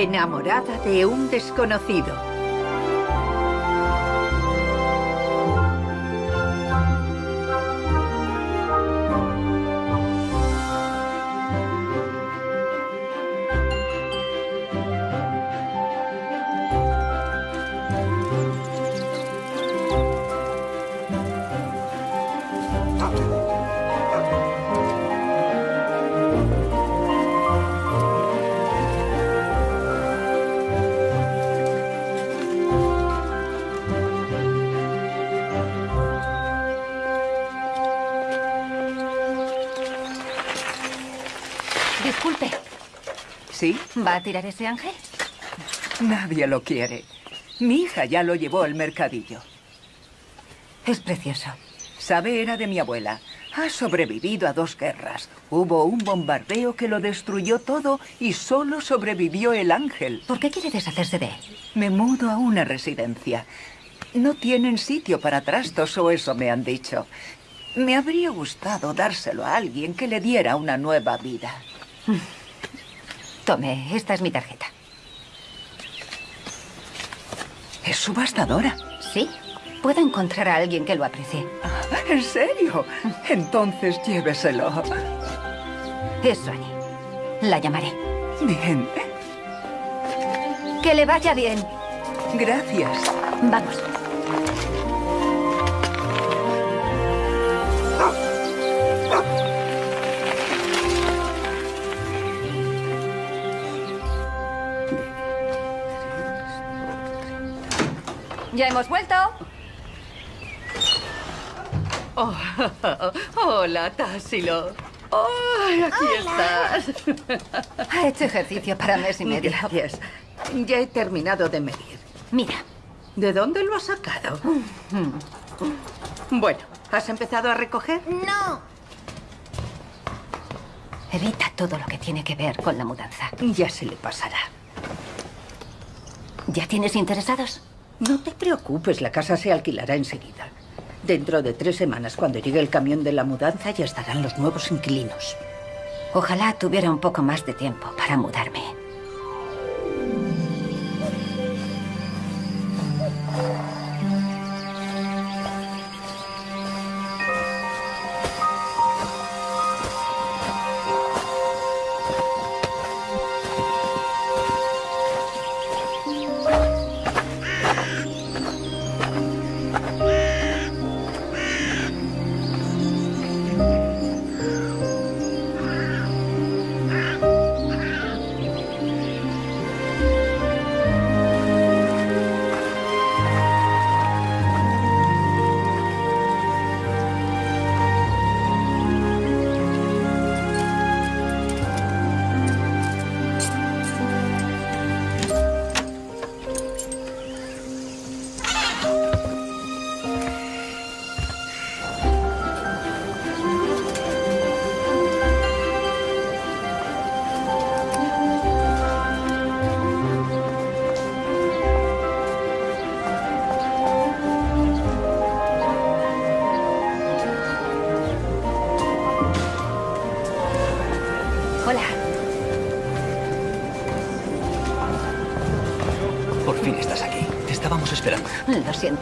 Enamorada de un desconocido. ¿Va a tirar ese ángel? Nadie lo quiere. Mi hija ya lo llevó al mercadillo. Es precioso. Sabe, era de mi abuela. Ha sobrevivido a dos guerras. Hubo un bombardeo que lo destruyó todo y solo sobrevivió el ángel. ¿Por qué quiere deshacerse de él? Me mudo a una residencia. No tienen sitio para trastos o eso me han dicho. Me habría gustado dárselo a alguien que le diera una nueva vida. Tome, esta es mi tarjeta. ¿Es subastadora? Sí. Puedo encontrar a alguien que lo aprecie. Ah, ¿En serio? Entonces lléveselo. Es Suani. La llamaré. Bien. Que le vaya bien. Gracias. Vamos. ¿Ya hemos vuelto? Oh, hola, Tassilo. Oh, aquí estás. Ha hecho ejercicio para mes y medio. Gracias. Ya he terminado de medir. Mira. ¿De dónde lo has sacado? Bueno, ¿has empezado a recoger? No. Evita todo lo que tiene que ver con la mudanza. Ya se le pasará. ¿Ya tienes interesados? No te preocupes, la casa se alquilará enseguida. Dentro de tres semanas, cuando llegue el camión de la mudanza, ya estarán los nuevos inquilinos. Ojalá tuviera un poco más de tiempo para mudarme.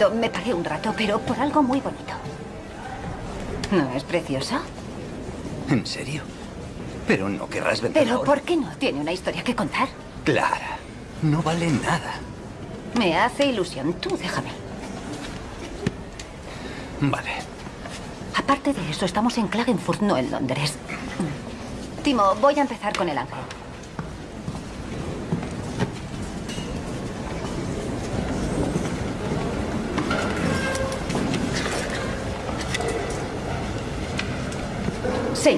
Me paré un rato, pero por algo muy bonito. ¿No es precioso? ¿En serio? Pero no querrás vender ¿Pero por qué no? ¿Tiene una historia que contar? Clara, no vale nada. Me hace ilusión. Tú déjame. Vale. Aparte de eso, estamos en Klagenfurt, no en Londres. Timo, voy a empezar con el ángel.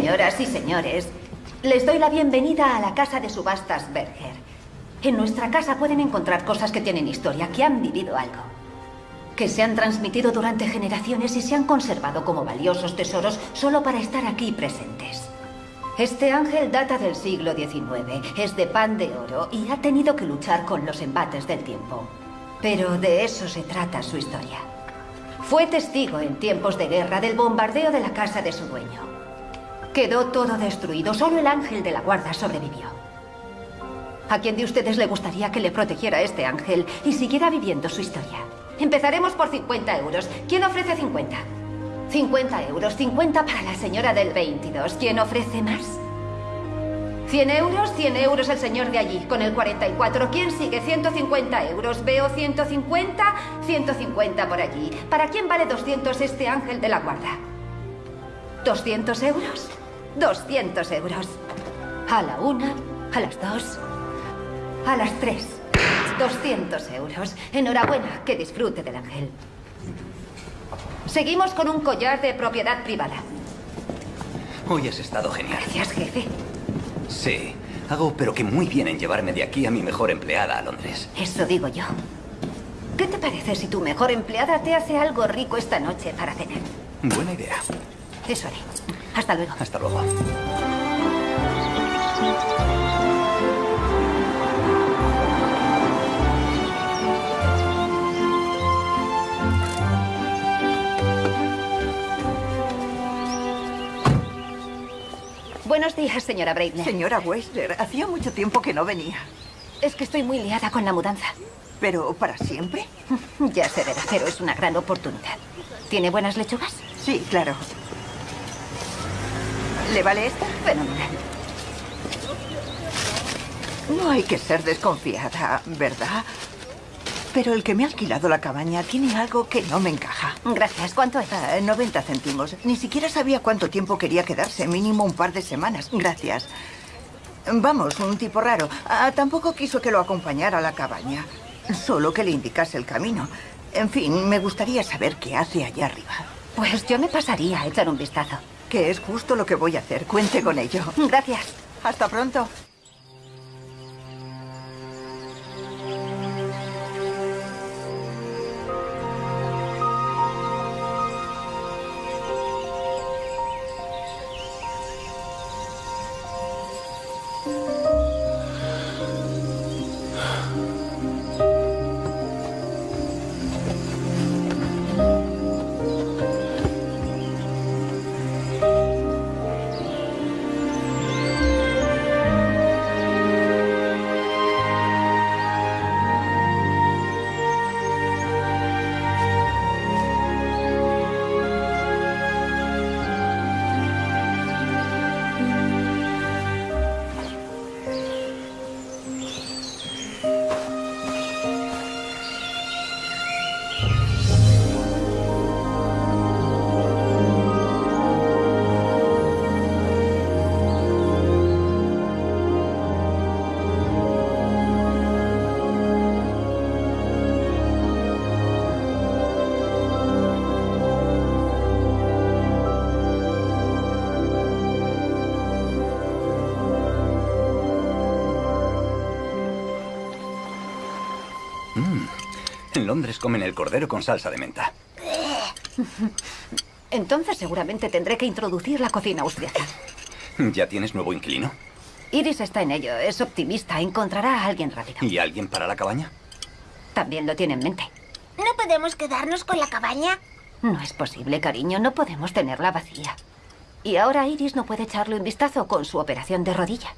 Señoras y señores, les doy la bienvenida a la casa de subastas Berger. En nuestra casa pueden encontrar cosas que tienen historia, que han vivido algo. Que se han transmitido durante generaciones y se han conservado como valiosos tesoros solo para estar aquí presentes. Este ángel data del siglo XIX, es de pan de oro y ha tenido que luchar con los embates del tiempo. Pero de eso se trata su historia. Fue testigo en tiempos de guerra del bombardeo de la casa de su dueño. Quedó todo destruido. Solo el ángel de la guarda sobrevivió. ¿A quién de ustedes le gustaría que le protegiera este ángel y siguiera viviendo su historia? Empezaremos por 50 euros. ¿Quién ofrece 50? 50 euros, 50 para la señora del 22. ¿Quién ofrece más? 100 euros, 100 euros el señor de allí, con el 44. ¿Quién sigue? 150 euros. Veo 150, 150 por allí. ¿Para quién vale 200 este ángel de la guarda? ¿200 euros? 200 euros. A la una, a las dos, a las tres. 200 euros. Enhorabuena, que disfrute del ángel. Seguimos con un collar de propiedad privada. Hoy has estado genial. Gracias, jefe. Sí, hago pero que muy bien en llevarme de aquí a mi mejor empleada a Londres. Eso digo yo. ¿Qué te parece si tu mejor empleada te hace algo rico esta noche para cenar? Buena idea. Eso haré. Hasta luego. Hasta luego. Buenos días, señora Breitner. Señora Weisler, hacía mucho tiempo que no venía. Es que estoy muy liada con la mudanza. ¿Pero para siempre? Ya se verá, pero es una gran oportunidad. ¿Tiene buenas lechugas? Sí, claro. ¿Le vale esta? Fenomenal. No hay que ser desconfiada, ¿verdad? Pero el que me ha alquilado la cabaña tiene algo que no me encaja. Gracias. ¿Cuánto es? Ah, 90 céntimos. Ni siquiera sabía cuánto tiempo quería quedarse, mínimo un par de semanas. Gracias. Vamos, un tipo raro. Ah, tampoco quiso que lo acompañara a la cabaña. Solo que le indicase el camino. En fin, me gustaría saber qué hace allá arriba. Pues yo me pasaría a echar un vistazo. Que es justo lo que voy a hacer. Cuente con ello. Gracias. Hasta pronto. En Londres comen el cordero con salsa de menta. Entonces seguramente tendré que introducir la cocina austriaca. ¿Ya tienes nuevo inquilino? Iris está en ello, es optimista, encontrará a alguien rápido. ¿Y alguien para la cabaña? También lo tiene en mente. ¿No podemos quedarnos con la cabaña? No es posible, cariño, no podemos tenerla vacía. Y ahora Iris no puede echarle un vistazo con su operación de rodilla.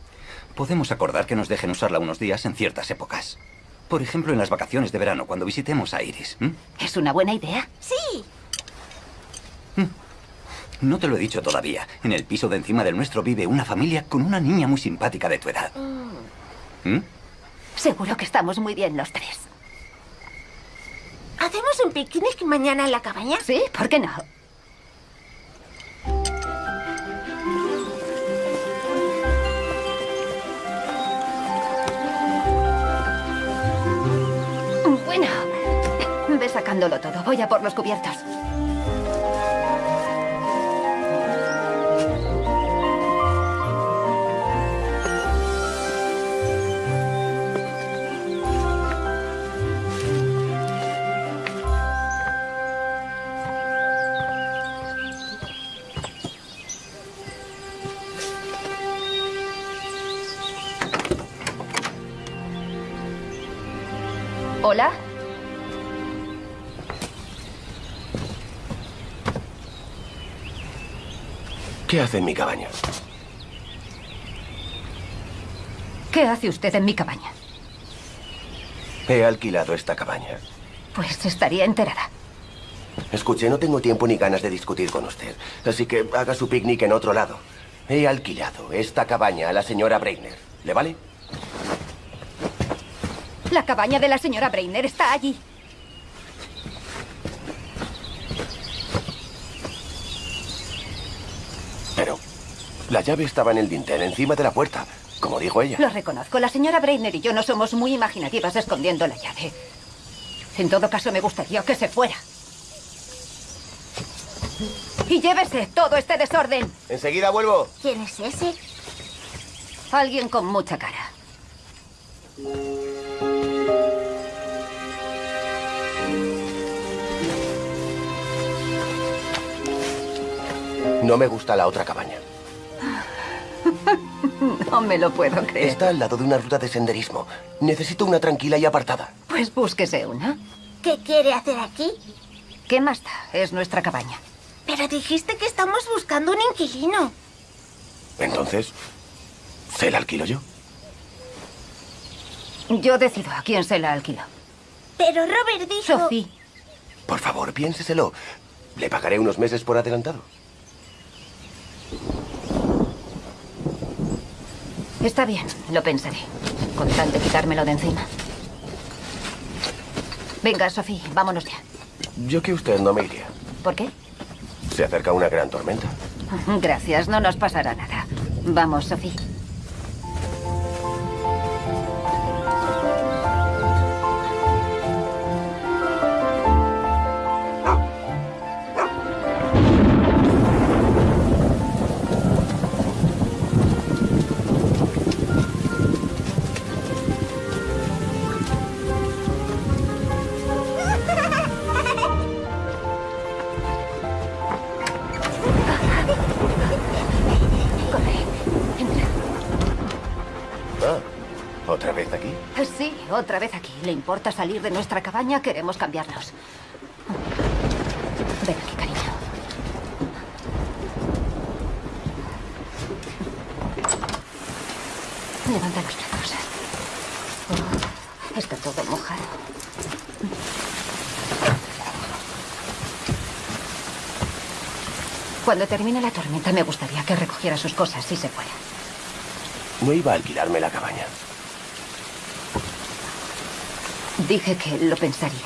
Podemos acordar que nos dejen usarla unos días en ciertas épocas. Por ejemplo, en las vacaciones de verano, cuando visitemos a Iris. ¿Es una buena idea? Sí. No te lo he dicho todavía. En el piso de encima del nuestro vive una familia con una niña muy simpática de tu edad. ¿Mm? Seguro que estamos muy bien los tres. ¿Hacemos un picnic mañana en la cabaña? ¿Sí? ¿Por qué no? Bueno, ve sacándolo todo. Voy a por los cubiertos. ¿Qué hace en mi cabaña? ¿Qué hace usted en mi cabaña? He alquilado esta cabaña. Pues estaría enterada. Escuche, no tengo tiempo ni ganas de discutir con usted. Así que haga su picnic en otro lado. He alquilado esta cabaña a la señora Breitner. ¿Le vale? La cabaña de la señora Breiner está allí. Pero la llave estaba en el dintel, encima de la puerta, como dijo ella. Lo reconozco. La señora Breiner y yo no somos muy imaginativas escondiendo la llave. En todo caso, me gustaría que se fuera. Y llévese todo este desorden. Enseguida vuelvo. ¿Quién es ese? Alguien con mucha cara. No me gusta la otra cabaña. No me lo puedo creer. Está al lado de una ruta de senderismo. Necesito una tranquila y apartada. Pues búsquese una. ¿Qué quiere hacer aquí? ¿Qué más da? Es nuestra cabaña. Pero dijiste que estamos buscando un inquilino. Entonces, ¿se la alquilo yo? Yo decido a quién se la alquilo. Pero Robert dijo... Sophie. Por favor, piénseselo. Le pagaré unos meses por adelantado. Está bien, lo pensaré. Con tal de quitármelo de encima. Venga, Sophie, vámonos ya. Yo que usted no me iría. ¿Por qué? Se acerca una gran tormenta. Gracias, no nos pasará nada. Vamos, Sophie. ¿Le importa salir de nuestra cabaña? Queremos cambiarnos. Ven aquí, cariño. Levanta los brazos. Está todo mojado. Cuando termine la tormenta me gustaría que recogiera sus cosas y se fuera. No iba a alquilarme la cabaña. Dije que lo pensaría.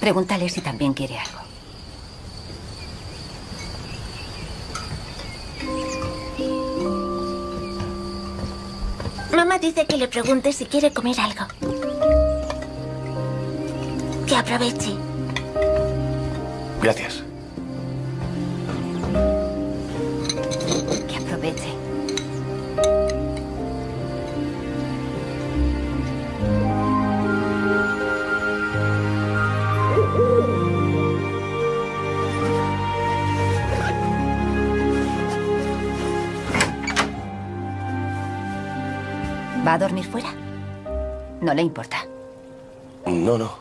Pregúntale si también quiere algo. Mamá dice que le pregunte si quiere comer algo. Que aproveche. Gracias. ¿Va a dormir fuera? No le importa. No, no.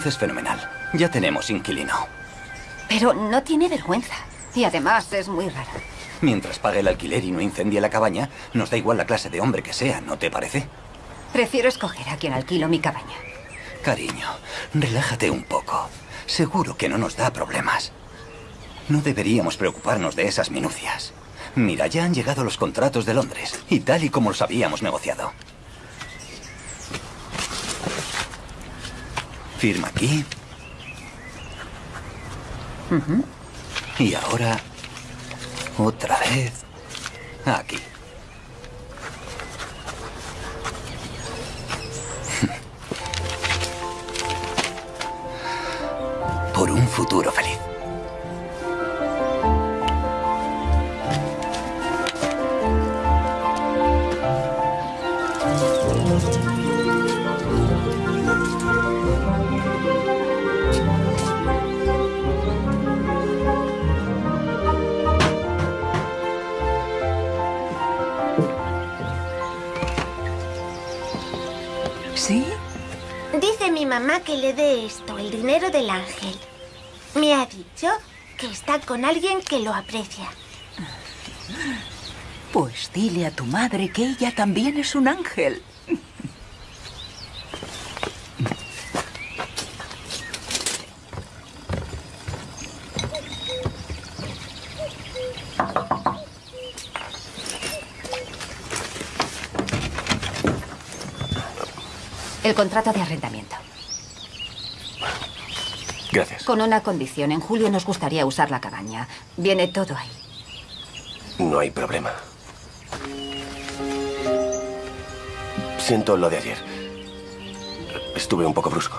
Entonces, fenomenal. Ya tenemos inquilino. Pero no tiene vergüenza. Y además es muy raro. Mientras pague el alquiler y no incendie la cabaña, nos da igual la clase de hombre que sea, ¿no te parece? Prefiero escoger a quien alquilo mi cabaña. Cariño, relájate un poco. Seguro que no nos da problemas. No deberíamos preocuparnos de esas minucias. Mira, ya han llegado los contratos de Londres, y tal y como los habíamos negociado. Firma aquí. Y ahora, otra vez, aquí. Mamá que le dé esto, el dinero del ángel. Me ha dicho que está con alguien que lo aprecia. Pues dile a tu madre que ella también es un ángel. El contrato de arrendamiento. Gracias. Con una condición. En julio nos gustaría usar la cabaña. Viene todo ahí. No hay problema. Siento lo de ayer. Estuve un poco brusco.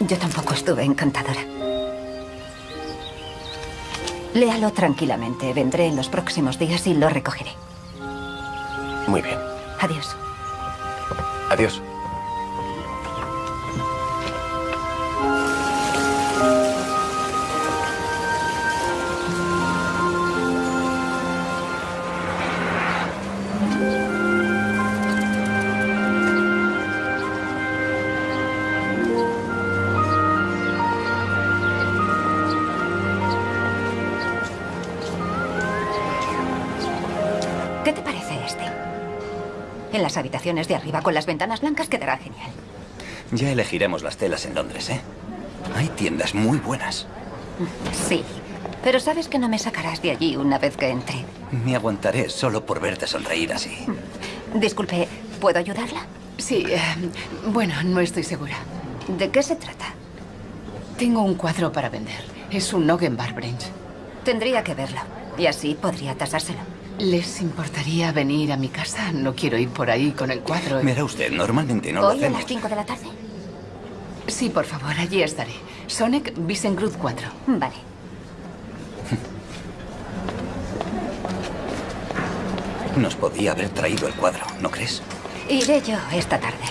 Yo tampoco estuve encantadora. Léalo tranquilamente. Vendré en los próximos días y lo recogeré. Muy bien. Adiós. Adiós. Las habitaciones de arriba con las ventanas blancas quedará genial. Ya elegiremos las telas en Londres, ¿eh? Hay tiendas muy buenas. Sí, pero sabes que no me sacarás de allí una vez que entre. Me aguantaré solo por verte sonreír así. Disculpe, ¿puedo ayudarla? Sí, eh, bueno, no estoy segura. ¿De qué se trata? Tengo un cuadro para vender. Es un Noggen Barbranch. Tendría que verlo. Y así podría tasárselo. ¿Les importaría venir a mi casa? No quiero ir por ahí con el cuadro. Verá usted, normalmente no lo ¿Hoy a hacemos. las 5 de la tarde? Sí, por favor, allí estaré. Sonic Visengrud 4. Vale. Nos podía haber traído el cuadro, ¿no crees? Iré yo esta tarde.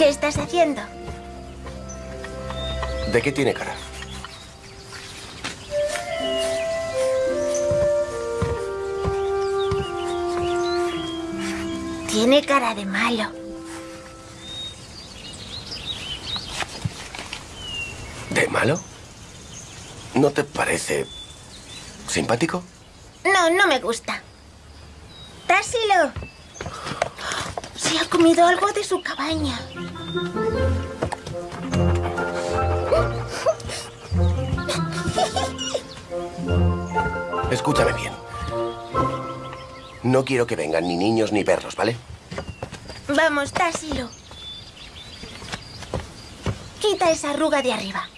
¿Qué estás haciendo? ¿De qué tiene cara? Tiene cara de malo. ¿De malo? ¿No te parece simpático? No, no me gusta. Tásilo. Se ha comido algo de su cabaña. Escúchame bien. No quiero que vengan ni niños ni perros, ¿vale? Vamos, Tásilo. Quita esa arruga de arriba.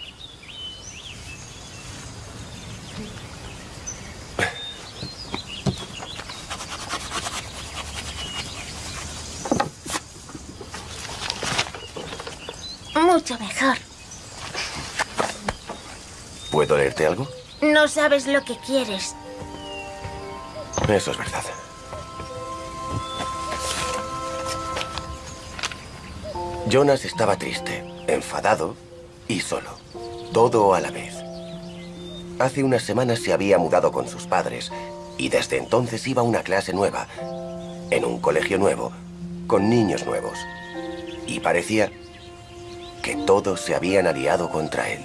Mucho mejor. ¿Puedo leerte algo? No sabes lo que quieres. Eso es verdad. Jonas estaba triste, enfadado y solo. Todo a la vez. Hace unas semanas se había mudado con sus padres y desde entonces iba a una clase nueva, en un colegio nuevo, con niños nuevos. Y parecía que todos se habían aliado contra él.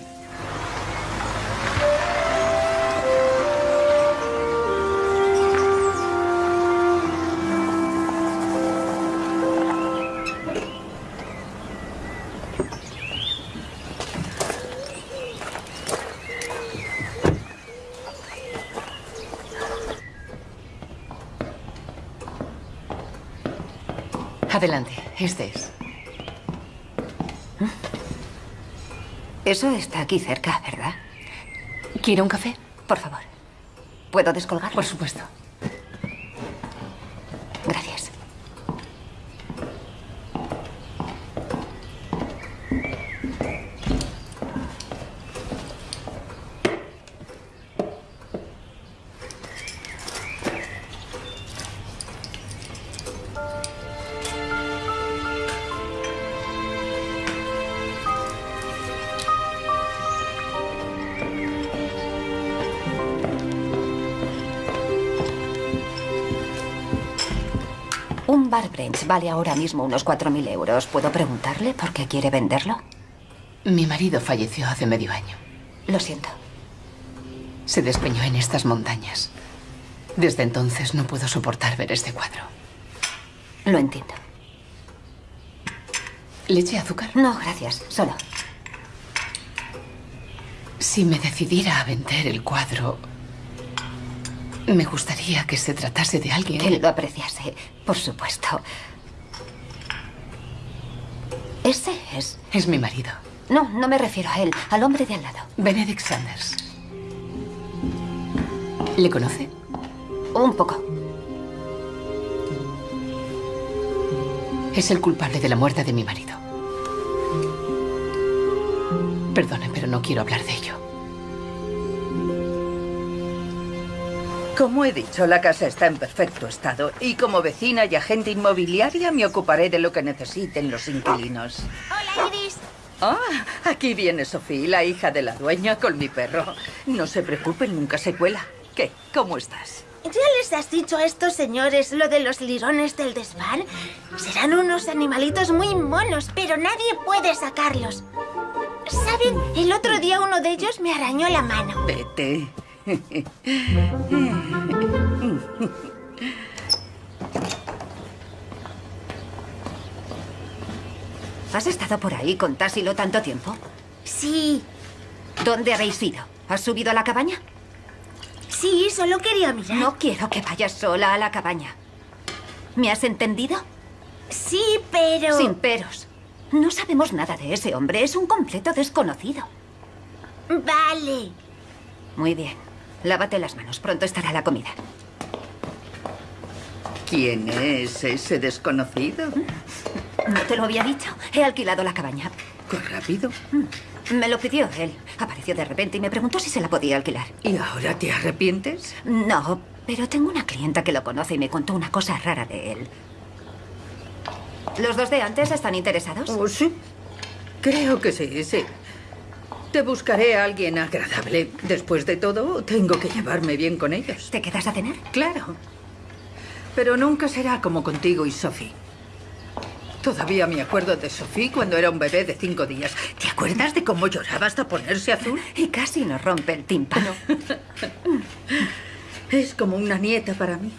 Adelante, este es. Eso está aquí cerca, ¿verdad? ¿Quiere un café? Por favor. ¿Puedo descolgar? Por supuesto. Branch vale ahora mismo unos 4.000 euros. ¿Puedo preguntarle por qué quiere venderlo? Mi marido falleció hace medio año. Lo siento. Se despeñó en estas montañas. Desde entonces no puedo soportar ver este cuadro. Lo entiendo. ¿Leche azúcar? No, gracias. Solo. Si me decidiera a vender el cuadro, me gustaría que se tratase de alguien. Que lo apreciase, por supuesto. Ese es. Es mi marido. No, no me refiero a él, al hombre de al lado. Benedict Sanders. ¿Le conoce? Un poco. Es el culpable de la muerte de mi marido. Perdone, pero no quiero hablar de ello. Como he dicho, la casa está en perfecto estado y como vecina y agente inmobiliaria me ocuparé de lo que necesiten los inquilinos. Hola, Iris. Ah, aquí viene Sofía, la hija de la dueña, con mi perro. No se preocupen, nunca se cuela. ¿Qué? ¿Cómo estás? ¿Ya les has dicho a estos señores lo de los lirones del desván? Serán unos animalitos muy monos, pero nadie puede sacarlos. ¿Saben? El otro día uno de ellos me arañó la mano. Vete. ¿Has estado por ahí con Tassilo tanto tiempo? Sí, ¿Dónde habéis ido? ¿Has subido a la cabaña? sí, solo quería mirar. No quiero que vayas sola a la cabaña. ¿Me has entendido? Sí, pero... Sin peros. No sabemos nada de ese hombre. Es un completo desconocido. Vale. Muy bien. Lávate las manos. Pronto estará la comida. ¿Quién es ese desconocido? No te lo había dicho. He alquilado la cabaña. ¿Qué rápido? Me lo pidió él. Apareció de repente y me preguntó si se la podía alquilar. ¿Y ahora te arrepientes? No, pero tengo una clienta que lo conoce y me contó una cosa rara de él. ¿Los dos de antes están interesados? Oh, sí. Creo que sí, sí. Te buscaré a alguien agradable. Después de todo, tengo que llevarme bien con ellos. ¿Te quedas a cenar? Claro. Pero nunca será como contigo y Sophie. Todavía me acuerdo de Sophie cuando era un bebé de cinco días. ¿Te acuerdas de cómo lloraba hasta ponerse azul? Y casi nos rompe el tímpano. Es como una nieta para mí.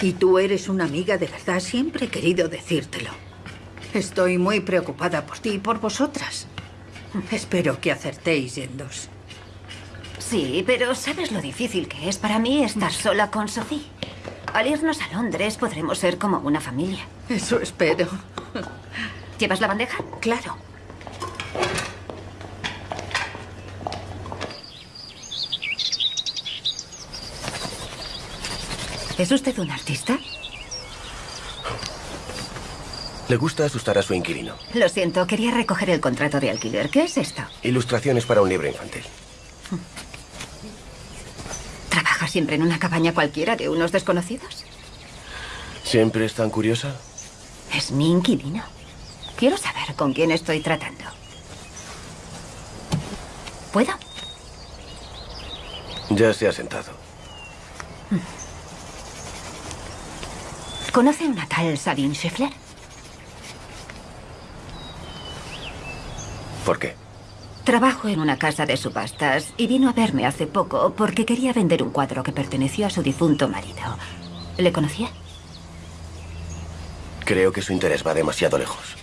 Y tú eres una amiga de verdad. Siempre he querido decírtelo. Estoy muy preocupada por ti y por vosotras. Espero que acertéis yéndos. Sí, pero ¿sabes lo difícil que es para mí estar sola con Sophie? Al irnos a Londres podremos ser como una familia. Eso espero. ¿Llevas la bandeja? Claro. ¿Es usted un artista? Le gusta asustar a su inquilino. Lo siento, quería recoger el contrato de alquiler. ¿Qué es esto? Ilustraciones para un libro infantil. ¿Trabaja siempre en una cabaña cualquiera de unos desconocidos? ¿Siempre es tan curiosa? Es mi inquilino. Quiero saber con quién estoy tratando. ¿Puedo? Ya se ha sentado. ¿Conoce una tal Sabine Scheffler? ¿Por qué? Trabajo en una casa de subastas y vino a verme hace poco porque quería vender un cuadro que perteneció a su difunto marido. ¿Le conocía? Creo que su interés va demasiado lejos.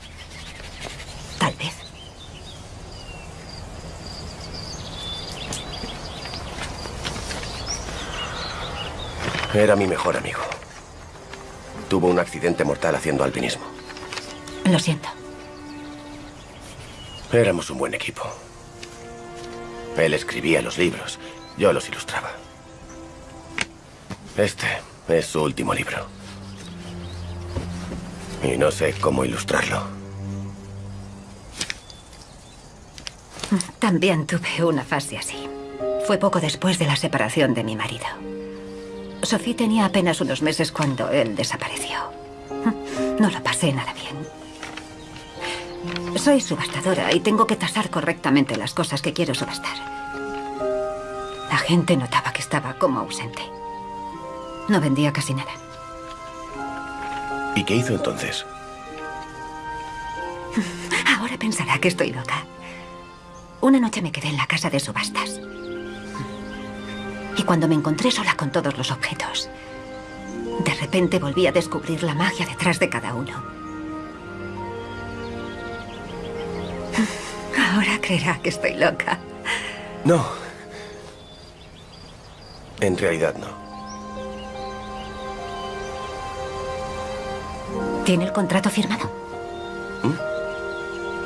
Tal vez. Era mi mejor amigo. Tuvo un accidente mortal haciendo alpinismo. Lo siento. Éramos un buen equipo. Él escribía los libros, yo los ilustraba. Este es su último libro. Y no sé cómo ilustrarlo. También tuve una fase así. Fue poco después de la separación de mi marido. Sophie tenía apenas unos meses cuando él desapareció. No lo pasé nada bien. Soy subastadora y tengo que tasar correctamente las cosas que quiero subastar. La gente notaba que estaba como ausente. No vendía casi nada. ¿Y qué hizo entonces? Ahora pensará que estoy loca. Una noche me quedé en la casa de subastas. Y cuando me encontré sola con todos los objetos, de repente volví a descubrir la magia detrás de cada uno. Ahora creerá que estoy loca. No. En realidad no. ¿Tiene el contrato firmado?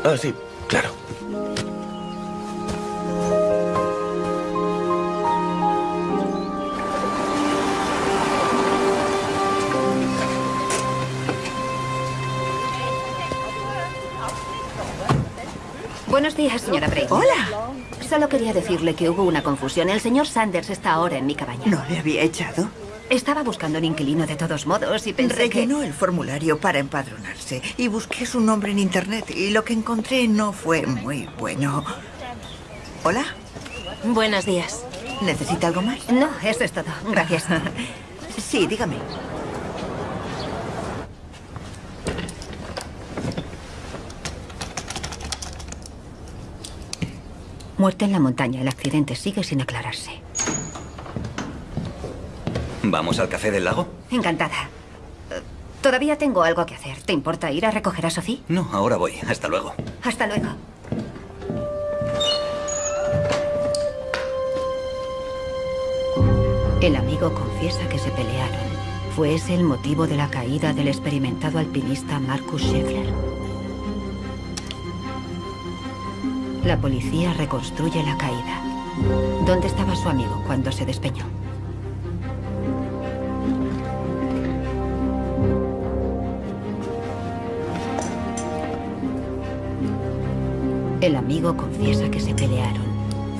Ah, sí, claro. Buenos días, señora Brady. Hola. Solo quería decirle que hubo una confusión. El señor Sanders está ahora en mi cabaña. ¿No le había echado? Estaba buscando un inquilino de todos modos y pensé Rellenó el formulario para empadronarse y busqué su nombre en internet y lo que encontré no fue muy bueno. Hola, Buenos días. ¿necesita algo más? que... No, eso es todo. Gracias. Sí, dígame. Muerte en la montaña. El accidente sigue sin aclararse. ¿Vamos al café del lago? Encantada. Eh, Todavía tengo algo que hacer. ¿Te importa ir a recoger a Sophie? No, ahora voy. Hasta luego. Hasta luego. El amigo confiesa que se pelearon. ¿Fue ese el motivo de la caída del experimentado alpinista Marcus Scheffler? La policía reconstruye la caída. ¿Dónde estaba su amigo cuando se despeñó? El amigo confiesa que se pelearon.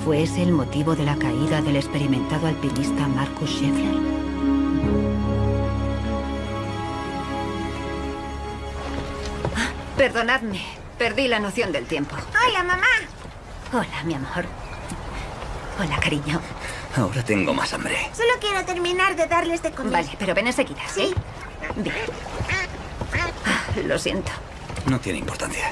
¿Fue ese el motivo de la caída del experimentado alpinista Marcus Scheffler? Ah, Perdonadme, perdí la noción del tiempo. Hola, mamá. Hola, mi amor. Hola, cariño. Ahora tengo más hambre. Solo quiero terminar de darles de comer. Vale, pero ven enseguida, ¿sí? Bien. Ah, lo siento. No tiene importancia.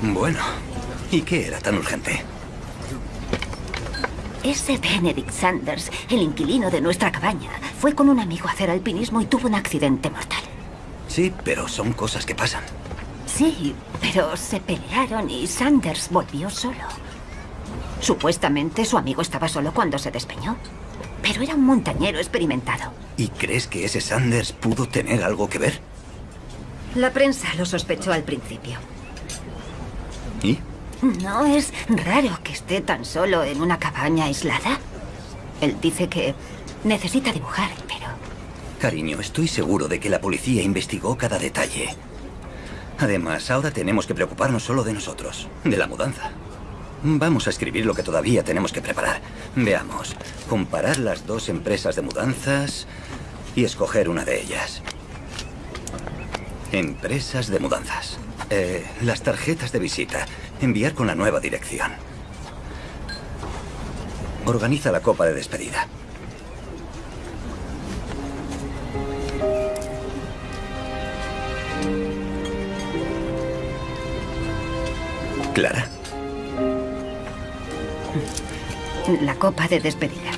Bueno, ¿y qué era tan urgente? Ese Benedict Sanders, el inquilino de nuestra cabaña, fue con un amigo a hacer alpinismo y tuvo un accidente mortal. Sí, pero son cosas que pasan. Sí, pero se pelearon y Sanders volvió solo. Supuestamente su amigo estaba solo cuando se despeñó. Pero era un montañero experimentado. ¿Y crees que ese Sanders pudo tener algo que ver? La prensa lo sospechó al principio. ¿Y? ¿No es raro que esté tan solo en una cabaña aislada? Él dice que necesita dibujar, pero... Cariño, estoy seguro de que la policía investigó cada detalle. Además, ahora tenemos que preocuparnos solo de nosotros, de la mudanza. Vamos a escribir lo que todavía tenemos que preparar. Veamos, comparar las dos empresas de mudanzas y escoger una de ellas. Empresas de mudanzas. Eh, las tarjetas de visita. Enviar con la nueva dirección. Organiza la copa de despedida. Clara. La copa de despedida.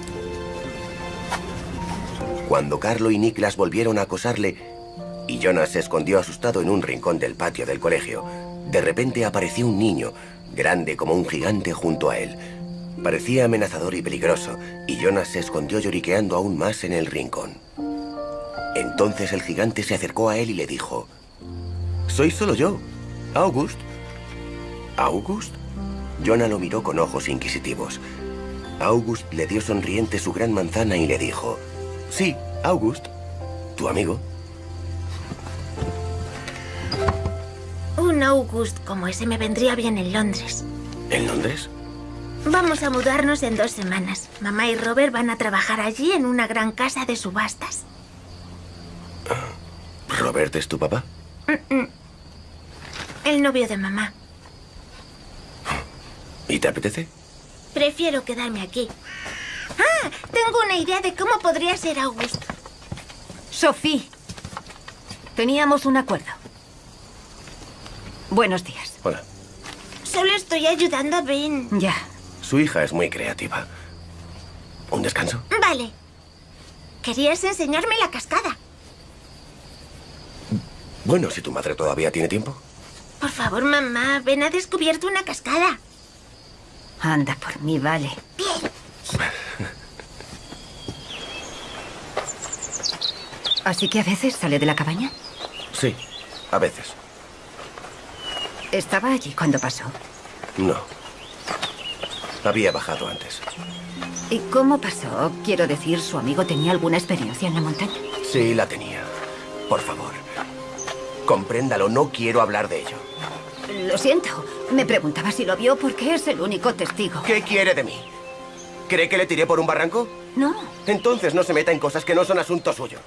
Cuando Carlo y Niklas volvieron a acosarle, y Jonas se escondió asustado en un rincón del patio del colegio, de repente apareció un niño, grande como un gigante junto a él. Parecía amenazador y peligroso, y Jonas se escondió lloriqueando aún más en el rincón. Entonces el gigante se acercó a él y le dijo, Soy solo yo, August. ¿August? Jonah lo miró con ojos inquisitivos. August le dio sonriente su gran manzana y le dijo, Sí, August, tu amigo. Un August como ese me vendría bien en Londres. ¿En Londres? Vamos a mudarnos en dos semanas. Mamá y Robert van a trabajar allí en una gran casa de subastas. ¿Robert es tu papá? El novio de mamá. ¿Y te apetece? Prefiero quedarme aquí. ¡Ah! Tengo una idea de cómo podría ser August. Sophie. Teníamos un acuerdo. Buenos días. Hola. Solo estoy ayudando a Ben. Ya. Su hija es muy creativa. ¿Un descanso? Vale. Querías enseñarme la cascada. Bueno, si tu madre todavía tiene tiempo. Por favor, mamá, Ben ha descubierto una cascada. Anda por mí, vale. Bien. Así que a veces sale de la cabaña. Sí, a veces. ¿Estaba allí cuando pasó? No. Había bajado antes. ¿Y cómo pasó? Quiero decir, ¿su amigo tenía alguna experiencia en la montaña? Sí, la tenía. Por favor. Compréndalo, no quiero hablar de ello. Lo siento. Me preguntaba si lo vio porque es el único testigo. ¿Qué quiere de mí? ¿Cree que le tiré por un barranco? No. Entonces no se meta en cosas que no son asunto suyo.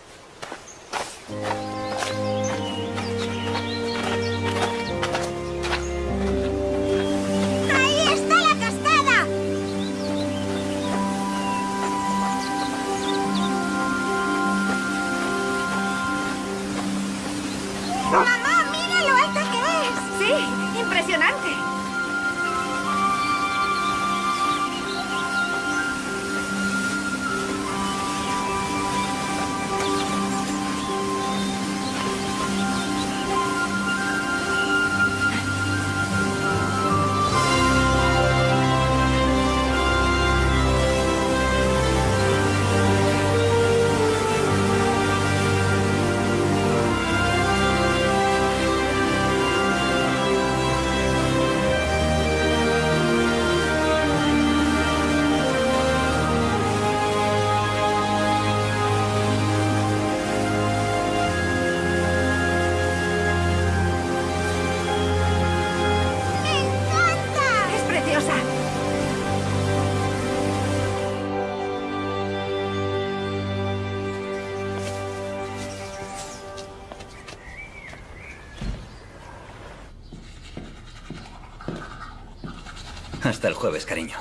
Hasta el jueves, cariño.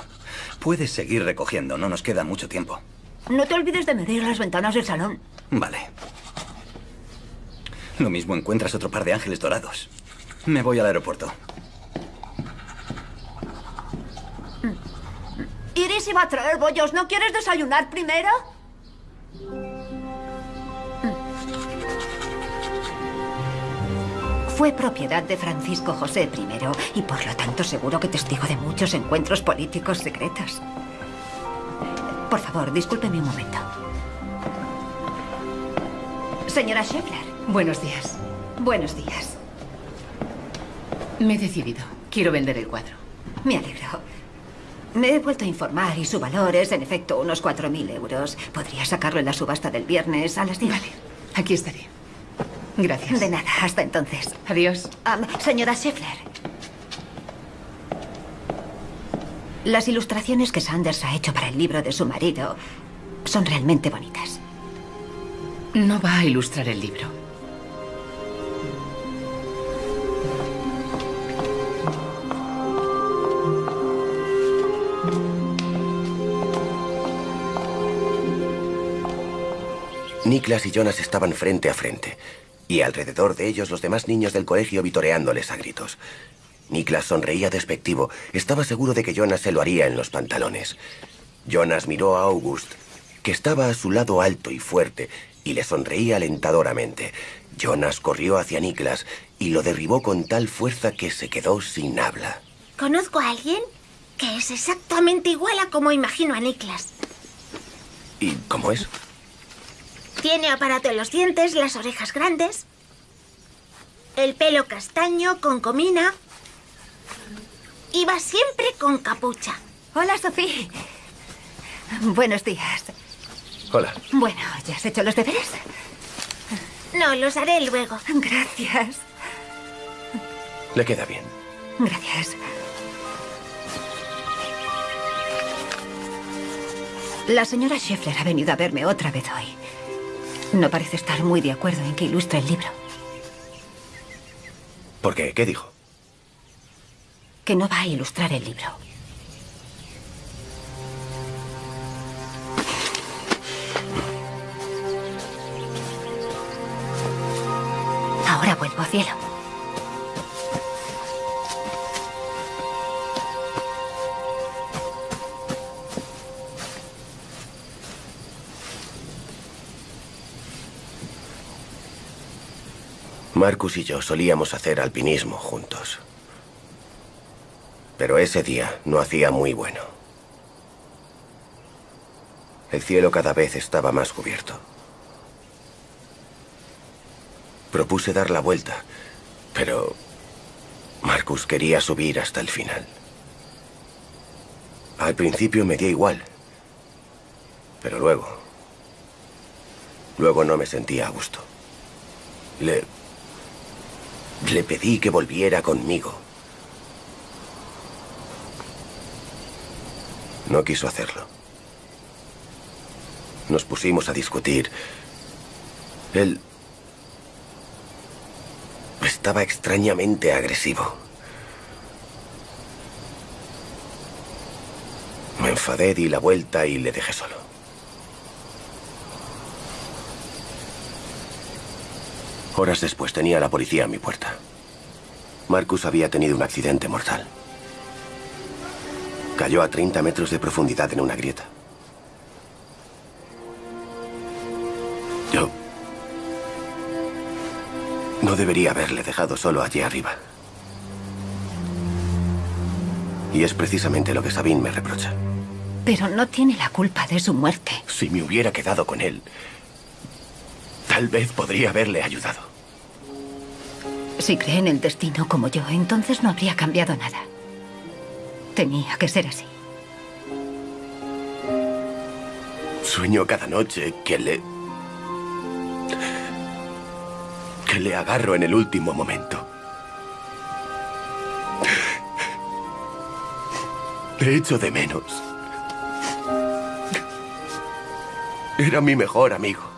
Puedes seguir recogiendo, no nos queda mucho tiempo. No te olvides de medir las ventanas del salón. Vale. Lo mismo encuentras otro par de ángeles dorados. Me voy al aeropuerto. Iris iba a traer bollos. ¿No quieres desayunar primero? Fue propiedad de Francisco José I y por lo tanto seguro que testigo de muchos encuentros políticos secretos. Por favor, discúlpeme un momento. Señora Scheffler, Buenos días. buenos días. Me he decidido. Quiero vender el cuadro. Me alegro. Me he vuelto a informar y su valor es, en efecto, unos 4.000 euros. Podría sacarlo en la subasta del viernes a las 10. Vale, aquí estaré. Gracias. De nada, hasta entonces. Adiós. Señora Scheffler. Las ilustraciones que Sanders ha hecho para el libro de su marido son realmente bonitas. No va a ilustrar el libro. Niklas y Jonas estaban frente a frente, y alrededor de ellos los demás niños del colegio vitoreándoles a gritos. Niklas sonreía despectivo. Estaba seguro de que Jonas se lo haría en los pantalones. Jonas miró a August, que estaba a su lado alto y fuerte, y le sonreía alentadoramente. Jonas corrió hacia Niklas y lo derribó con tal fuerza que se quedó sin habla. Conozco a alguien que es exactamente igual a como imagino a Niklas. ¿Y cómo es? Tiene aparato en los dientes, las orejas grandes, el pelo castaño con comina y va siempre con capucha. Hola, Sofía. Buenos días. Hola. Bueno, ¿ya has hecho los deberes? No, los haré luego. Gracias. Le queda bien. Gracias. La señora Scheffler ha venido a verme otra vez hoy. No parece estar muy de acuerdo en que ilustre el libro. ¿Por qué? ¿Qué dijo? Que no va a ilustrar el libro. Ahora vuelvo, cielo. Marcus y yo solíamos hacer alpinismo juntos. Pero ese día no hacía muy bueno. El cielo cada vez estaba más cubierto. Propuse dar la vuelta, pero Marcus quería subir hasta el final. Al principio me dio igual, pero luego... Luego no me sentía a gusto. Le... Le pedí que volviera conmigo. No quiso hacerlo. Nos pusimos a discutir. Él estaba extrañamente agresivo. Me enfadé, di la vuelta y le dejé solo. Horas después tenía a la policía a mi puerta. Marcus había tenido un accidente mortal. Cayó a 30 metros de profundidad en una grieta. Yo... No debería haberle dejado solo allí arriba. Y es precisamente lo que Sabine me reprocha. Pero no tiene la culpa de su muerte. Si me hubiera quedado con él, tal vez podría haberle ayudado. Si cree en el destino como yo, entonces no habría cambiado nada. Tenía que ser así. Sueño cada noche que le... que le agarro en el último momento. Le echo de menos. Era mi mejor amigo.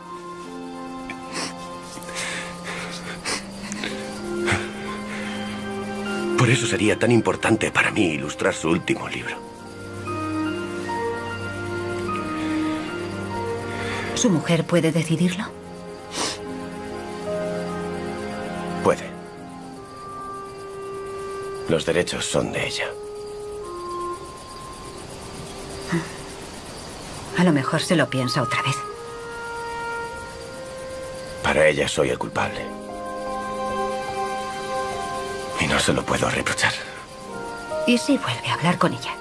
Por eso sería tan importante para mí ilustrar su último libro. ¿Su mujer puede decidirlo? Puede. Los derechos son de ella. A lo mejor se lo piensa otra vez. Para ella soy el culpable. No se lo puedo reprochar. ¿Y si vuelve a hablar con ella?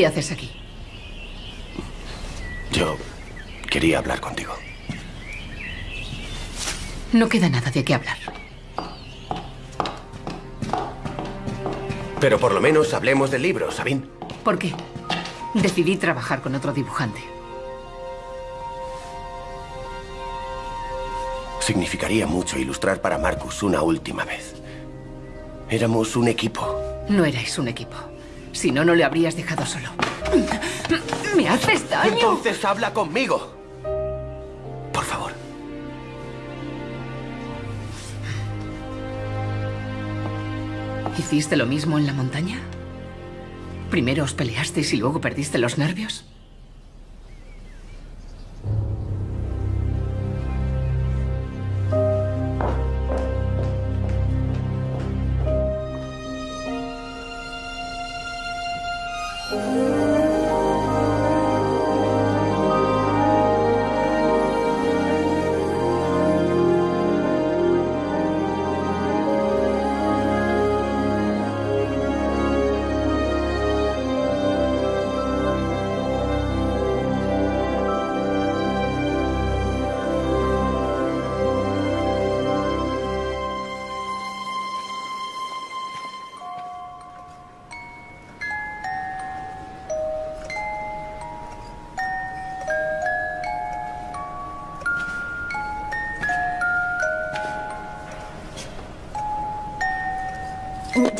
¿Qué haces aquí? yo quería hablar contigo. No queda nada de qué hablar. Pero por lo menos hablemos del libro, Sabine. ¿Por qué? Decidí trabajar con otro dibujante. Significaría mucho ilustrar para Marcus una última vez. Éramos un equipo. No erais un equipo. Si no, no le habrías dejado solo. ¿Me haces daño? Entonces habla conmigo. Por favor. ¿Hiciste lo mismo en la montaña? ¿Primero os peleasteis y luego perdiste los nervios?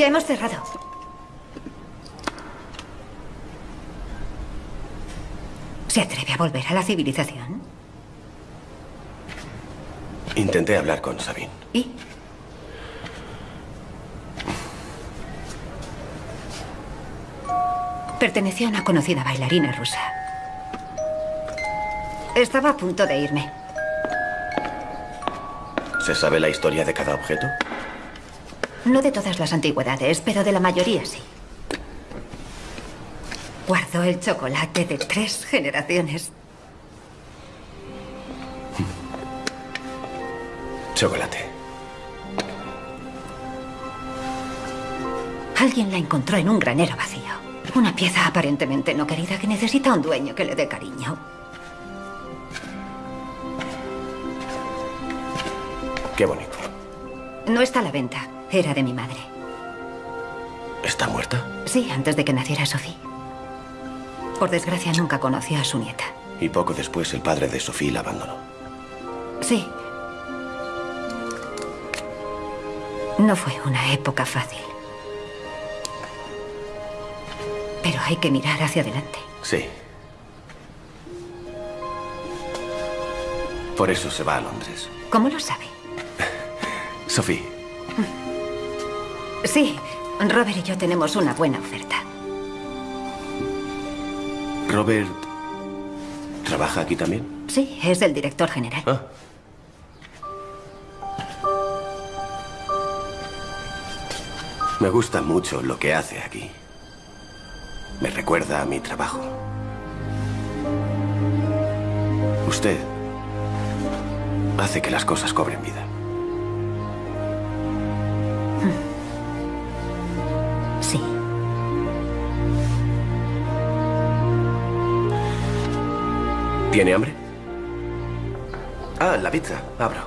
Ya hemos cerrado. ¿Se atreve a volver a la civilización? Intenté hablar con Sabine. ¿Y? Pertenecía a una conocida bailarina rusa. Estaba a punto de irme. ¿Se sabe la historia de cada objeto? No de todas las antigüedades, pero de la mayoría sí. Guardo el chocolate de tres generaciones. Chocolate. Alguien la encontró en un granero vacío. Una pieza aparentemente no querida que necesita un dueño que le dé cariño. Qué bonito. No está a la venta. Era de mi madre. ¿Está muerta? Sí, antes de que naciera Sophie. Por desgracia nunca conoció a su nieta. Y poco después el padre de Sophie la abandonó. Sí. No fue una época fácil. Pero hay que mirar hacia adelante. Sí. Por eso se va a Londres. ¿Cómo lo sabe? Sophie, Sí, Robert y yo tenemos una buena oferta. Robert trabaja aquí también. Sí, es el director general. Ah. Me gusta mucho lo que hace aquí. Me recuerda a mi trabajo. Usted hace que las cosas cobren vida. ¿Tiene hambre? Ah, la pizza. Abro.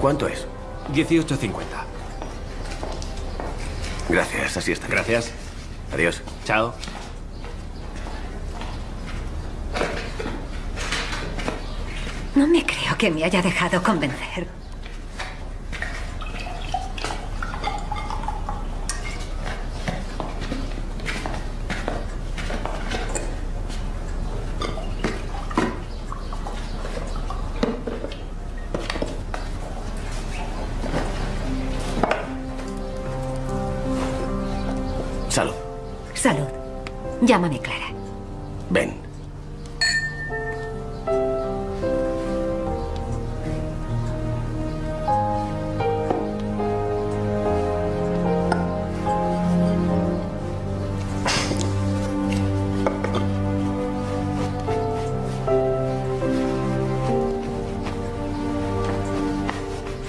¿Cuánto es? 18.50. Gracias, así está. Gracias. Adiós. Chao. No me creo que me haya dejado convencer. Llámame Clara. Ven.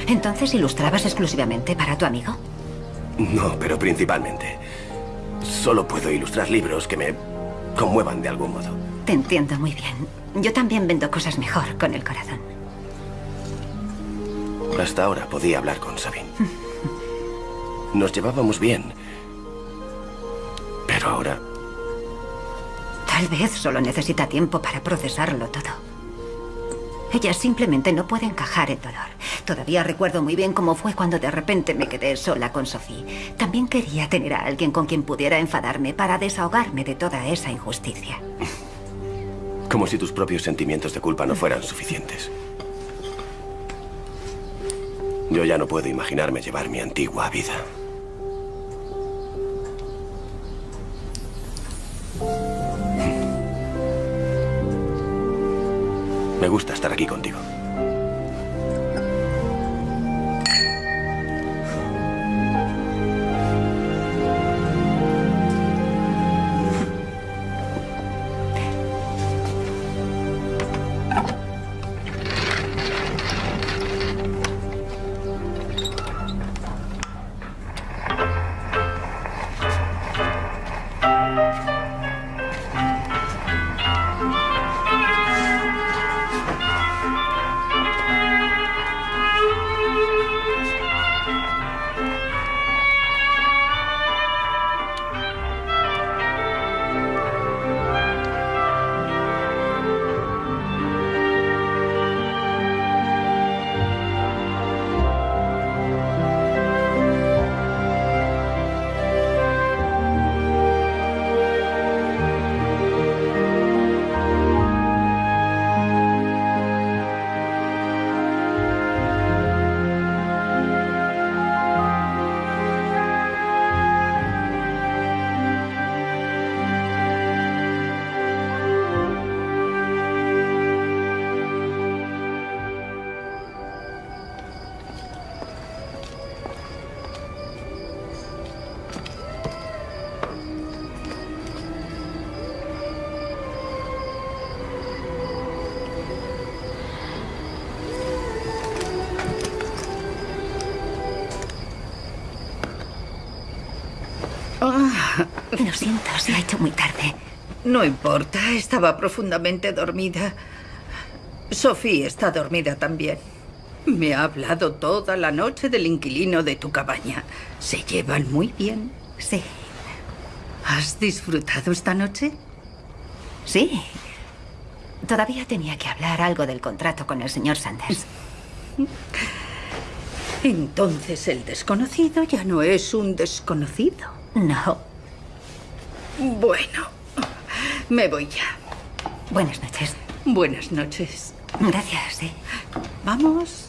Entonces ilustrabas exclusivamente para tu amigo. No, pero principalmente. Solo puedo ilustrar libros que me conmuevan de algún modo. Te entiendo muy bien. Yo también vendo cosas mejor con el corazón. Hasta ahora podía hablar con Sabine. Nos llevábamos bien. Pero ahora Tal vez solo necesita tiempo para procesarlo todo. Ella simplemente no puede encajar el dolor. Todavía recuerdo muy bien cómo fue cuando de repente me quedé sola con Sophie. También quería tener a alguien con quien pudiera enfadarme para desahogarme de toda esa injusticia. Como si tus propios sentimientos de culpa no fueran suficientes. Yo ya no puedo imaginarme llevar mi antigua vida. Me gusta estar aquí contigo. Lo siento, se ha hecho muy tarde. No importa, estaba profundamente dormida. Sofía está dormida también. Me ha hablado toda la noche del inquilino de tu cabaña. Se llevan muy bien. Sí. ¿Has disfrutado esta noche? Sí. Todavía tenía que hablar algo del contrato con el señor Sanders. Entonces el desconocido ya no es un desconocido. No. Bueno, me voy ya. Buenas noches. Buenas noches. Gracias, sí. Vamos.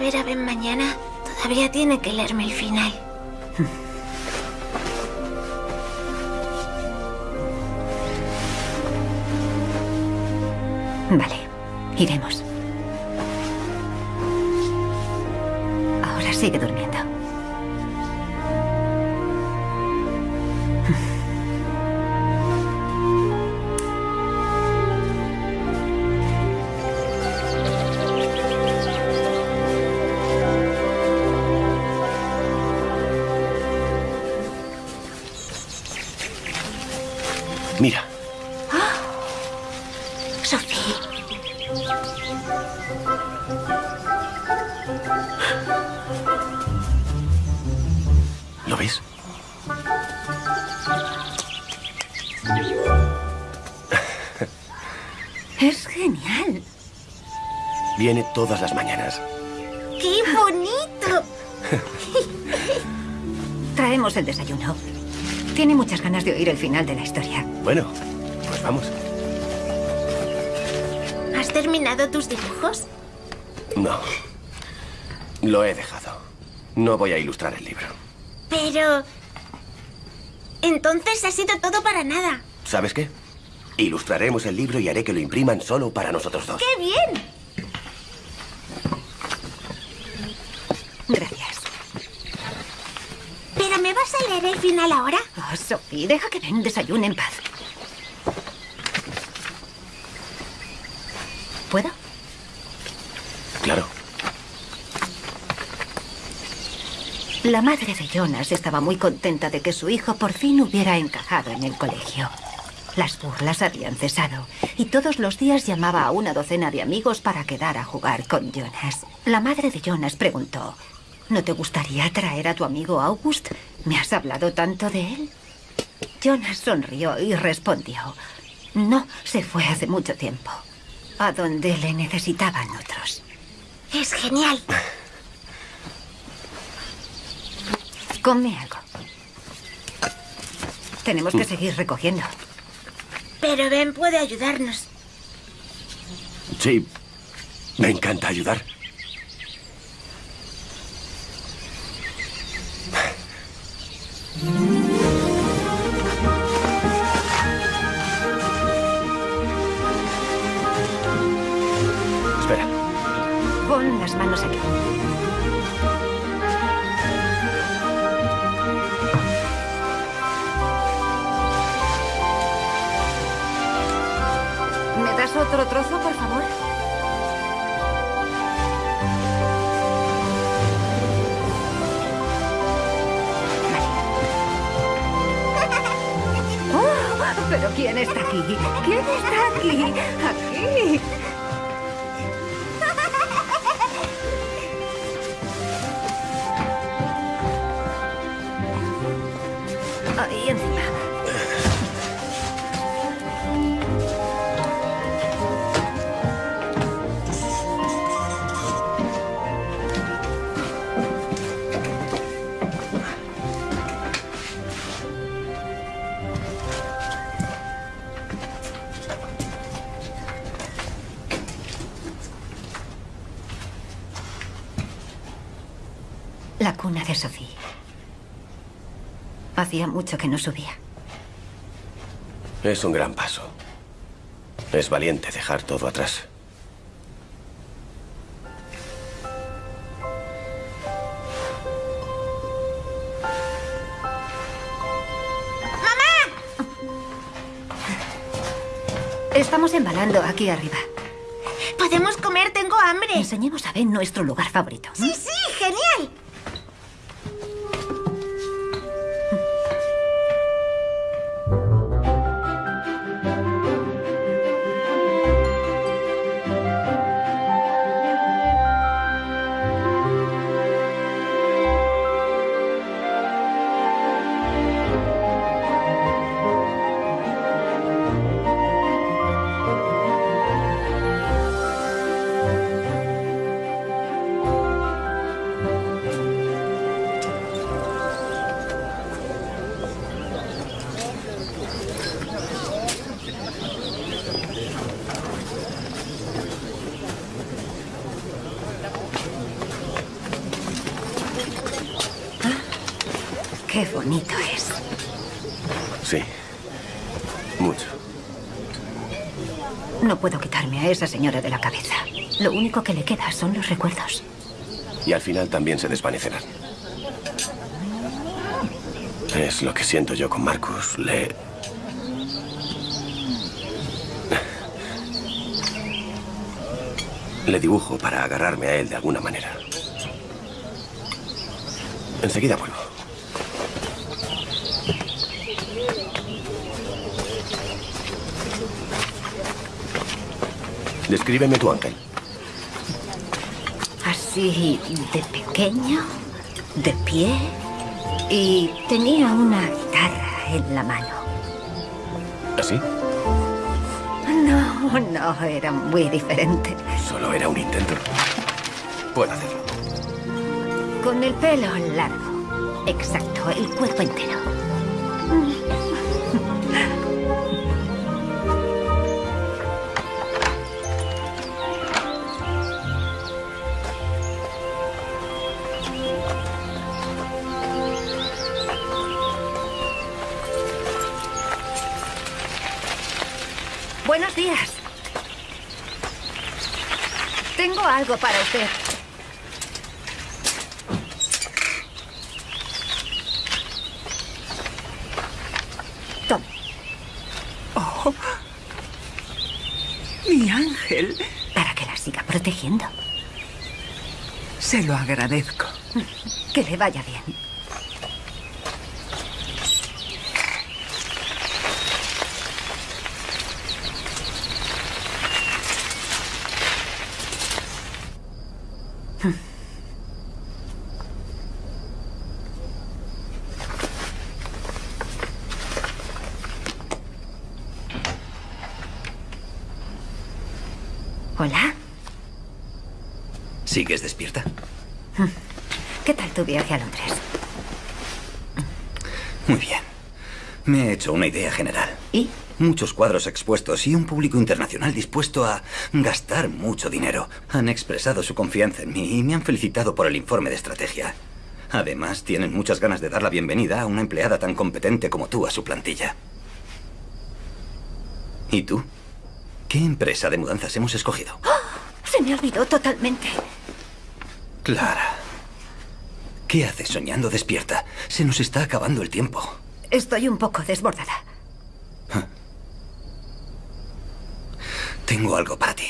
Ver a Ben mañana. Todavía tiene que leerme el final. Vale, iremos. Ahora sigue durmiendo. Todas las mañanas. ¡Qué bonito! Traemos el desayuno. Tiene muchas ganas de oír el final de la historia. Bueno, pues vamos. ¿Has terminado tus dibujos? No. Lo he dejado. No voy a ilustrar el libro. Pero... Entonces ha sido todo para nada. ¿Sabes qué? Ilustraremos el libro y haré que lo impriman solo para nosotros dos. ¡Qué bien! Gracias. ¿Pero me vas a el final ahora? Oh, Sophie, deja que Ben desayune en paz. ¿Puedo? Claro. La madre de Jonas estaba muy contenta de que su hijo por fin hubiera encajado en el colegio. Las burlas habían cesado y todos los días llamaba a una docena de amigos para quedar a jugar con Jonas. La madre de Jonas preguntó, ¿no te gustaría traer a tu amigo August? ¿Me has hablado tanto de él? Jonas sonrió y respondió, no, se fue hace mucho tiempo, a donde le necesitaban otros. Es genial. Come algo. Tenemos que seguir recogiendo. Pero Ben puede ayudarnos. Sí, me encanta ayudar. Espera. Pon las manos aquí. ¿Me das otro trozo, por favor? ¿Pero quién está aquí? ¿Quién está aquí? Aquí. Hacía mucho que no subía. Es un gran paso. Es valiente dejar todo atrás. Estamos embalando aquí arriba. Podemos comer, tengo hambre. Enseñemos a Ben nuestro lugar favorito. Sí, sí, único que le queda son los recuerdos. Y al final también se desvanecerán. Es lo que siento yo con Marcus. Le... Le dibujo para agarrarme a él de alguna manera. Enseguida vuelvo. Descríbeme tu ángel. Así de pequeño, de pie y tenía una guitarra en la mano. ¿Así? No, no, era muy diferente. Solo era un intento. Puedo hacerlo. Con el pelo largo. Exacto, el cuerpo entero. Para usted. Tome, Mi ángel. para protegiendo. Se lo agradezco. Que le vaya bien. Hola. ¿Sigues despierta? ¿Qué tal tu viaje a Londres? Muy bien. Me he hecho una idea general. ¿Y? Muchos cuadros expuestos y un público internacional dispuesto a gastar mucho dinero. Han expresado su confianza en mí y me han felicitado por el informe de estrategia. Además, tienen muchas ganas de dar la bienvenida a una empleada tan competente como tú a su plantilla. ¿Y tú? ¿Qué empresa de mudanzas hemos escogido? Se me olvidó totalmente. Clara. ¿Qué haces soñando despierta? Se nos está acabando el tiempo. Estoy un poco desbordada. Tengo algo para ti.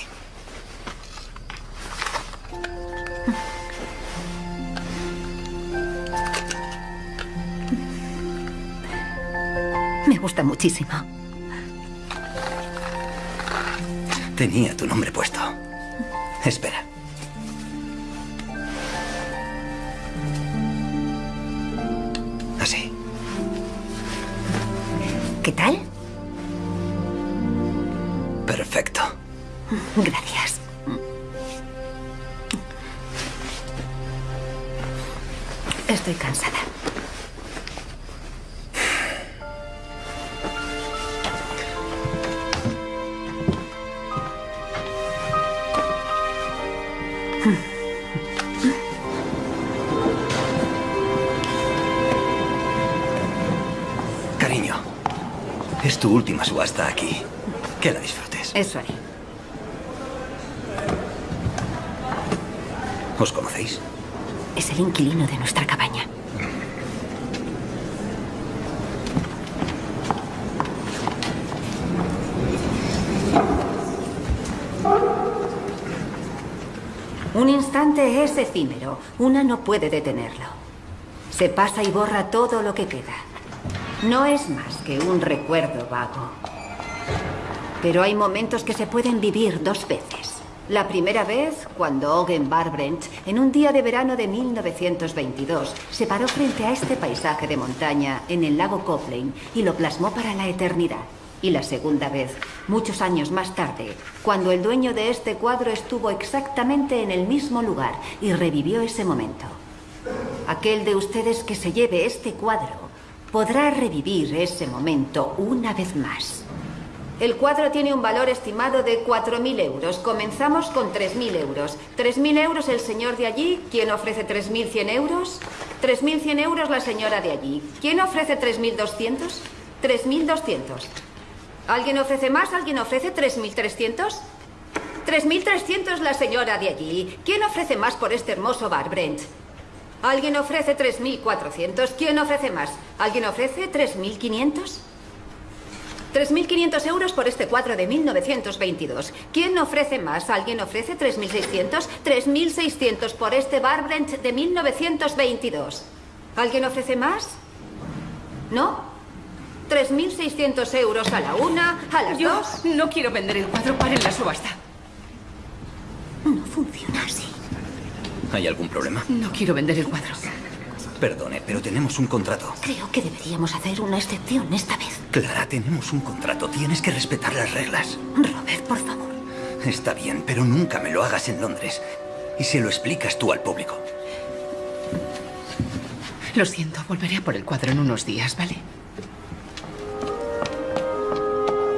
Me gusta muchísimo. Tenía tu nombre puesto. Espera. ¿Qué tal? Perfecto. Gracias. Eso haré. ¿Os conocéis? Es el inquilino de nuestra cabaña. Un instante es efímero. Una no puede detenerlo. Se pasa y borra todo lo que queda. No es más que un recuerdo vago. Pero hay momentos que se pueden vivir dos veces. La primera vez, cuando Ogen Barbranch, en un día de verano de 1922, se paró frente a este paisaje de montaña en el lago Coplane y lo plasmó para la eternidad. Y la segunda vez, muchos años más tarde, cuando el dueño de este cuadro estuvo exactamente en el mismo lugar y revivió ese momento. Aquel de ustedes que se lleve este cuadro podrá revivir ese momento una vez más. El cuadro tiene un valor estimado de 4.000 euros. Comenzamos con 3.000 euros. 3.000 euros el señor de allí. ¿Quién ofrece 3.100 euros? 3.100 euros la señora de allí. ¿Quién ofrece 3.200? 3.200. ¿Alguien ofrece más? ¿Alguien ofrece 3.300? 3.300 la señora de allí. ¿Quién ofrece más por este hermoso bar, Brent? ¿Alguien ofrece 3.400? ¿Quién ofrece más? ¿Alguien ofrece 3.500? 3.500 euros por este cuadro de 1922. ¿Quién ofrece más? ¿Alguien ofrece 3.600? 3.600 por este bar Brent de 1922. ¿Alguien ofrece más? ¿No? 3.600 euros a la una, a las Yo dos. no quiero vender el cuadro para en la subasta. No funciona así. ¿Hay algún problema? No quiero vender el cuadro. Perdone, pero tenemos un contrato. Creo que deberíamos hacer una excepción esta vez. Clara, tenemos un contrato. Tienes que respetar las reglas. Robert, por favor. Está bien, pero nunca me lo hagas en Londres. Y se lo explicas tú al público. Lo siento, volveré a por el cuadro en unos días, ¿vale?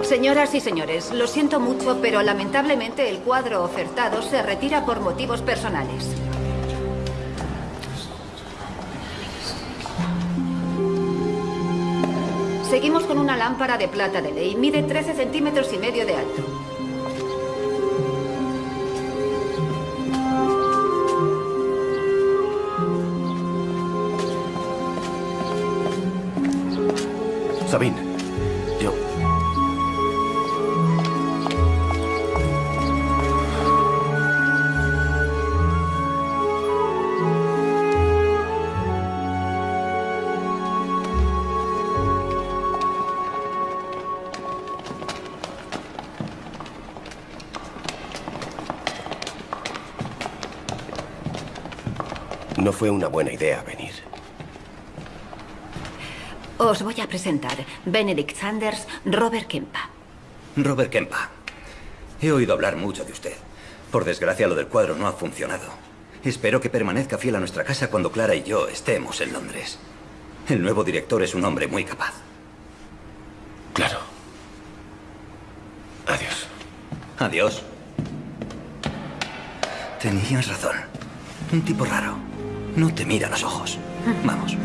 Señoras y señores, lo siento mucho, pero lamentablemente el cuadro ofertado se retira por motivos personales. Seguimos con una lámpara de plata de ley. Mide 13 centímetros y medio de alto. No fue una buena idea venir. Os voy a presentar Benedict Sanders, Robert Kempa. Robert Kempa. He oído hablar mucho de usted. Por desgracia, lo del cuadro no ha funcionado. Espero que permanezca fiel a nuestra casa cuando Clara y yo estemos en Londres. El nuevo director es un hombre muy capaz. Claro. Adiós. Adiós. Tenías razón. Un tipo raro. No te mira a los ojos. Vamos.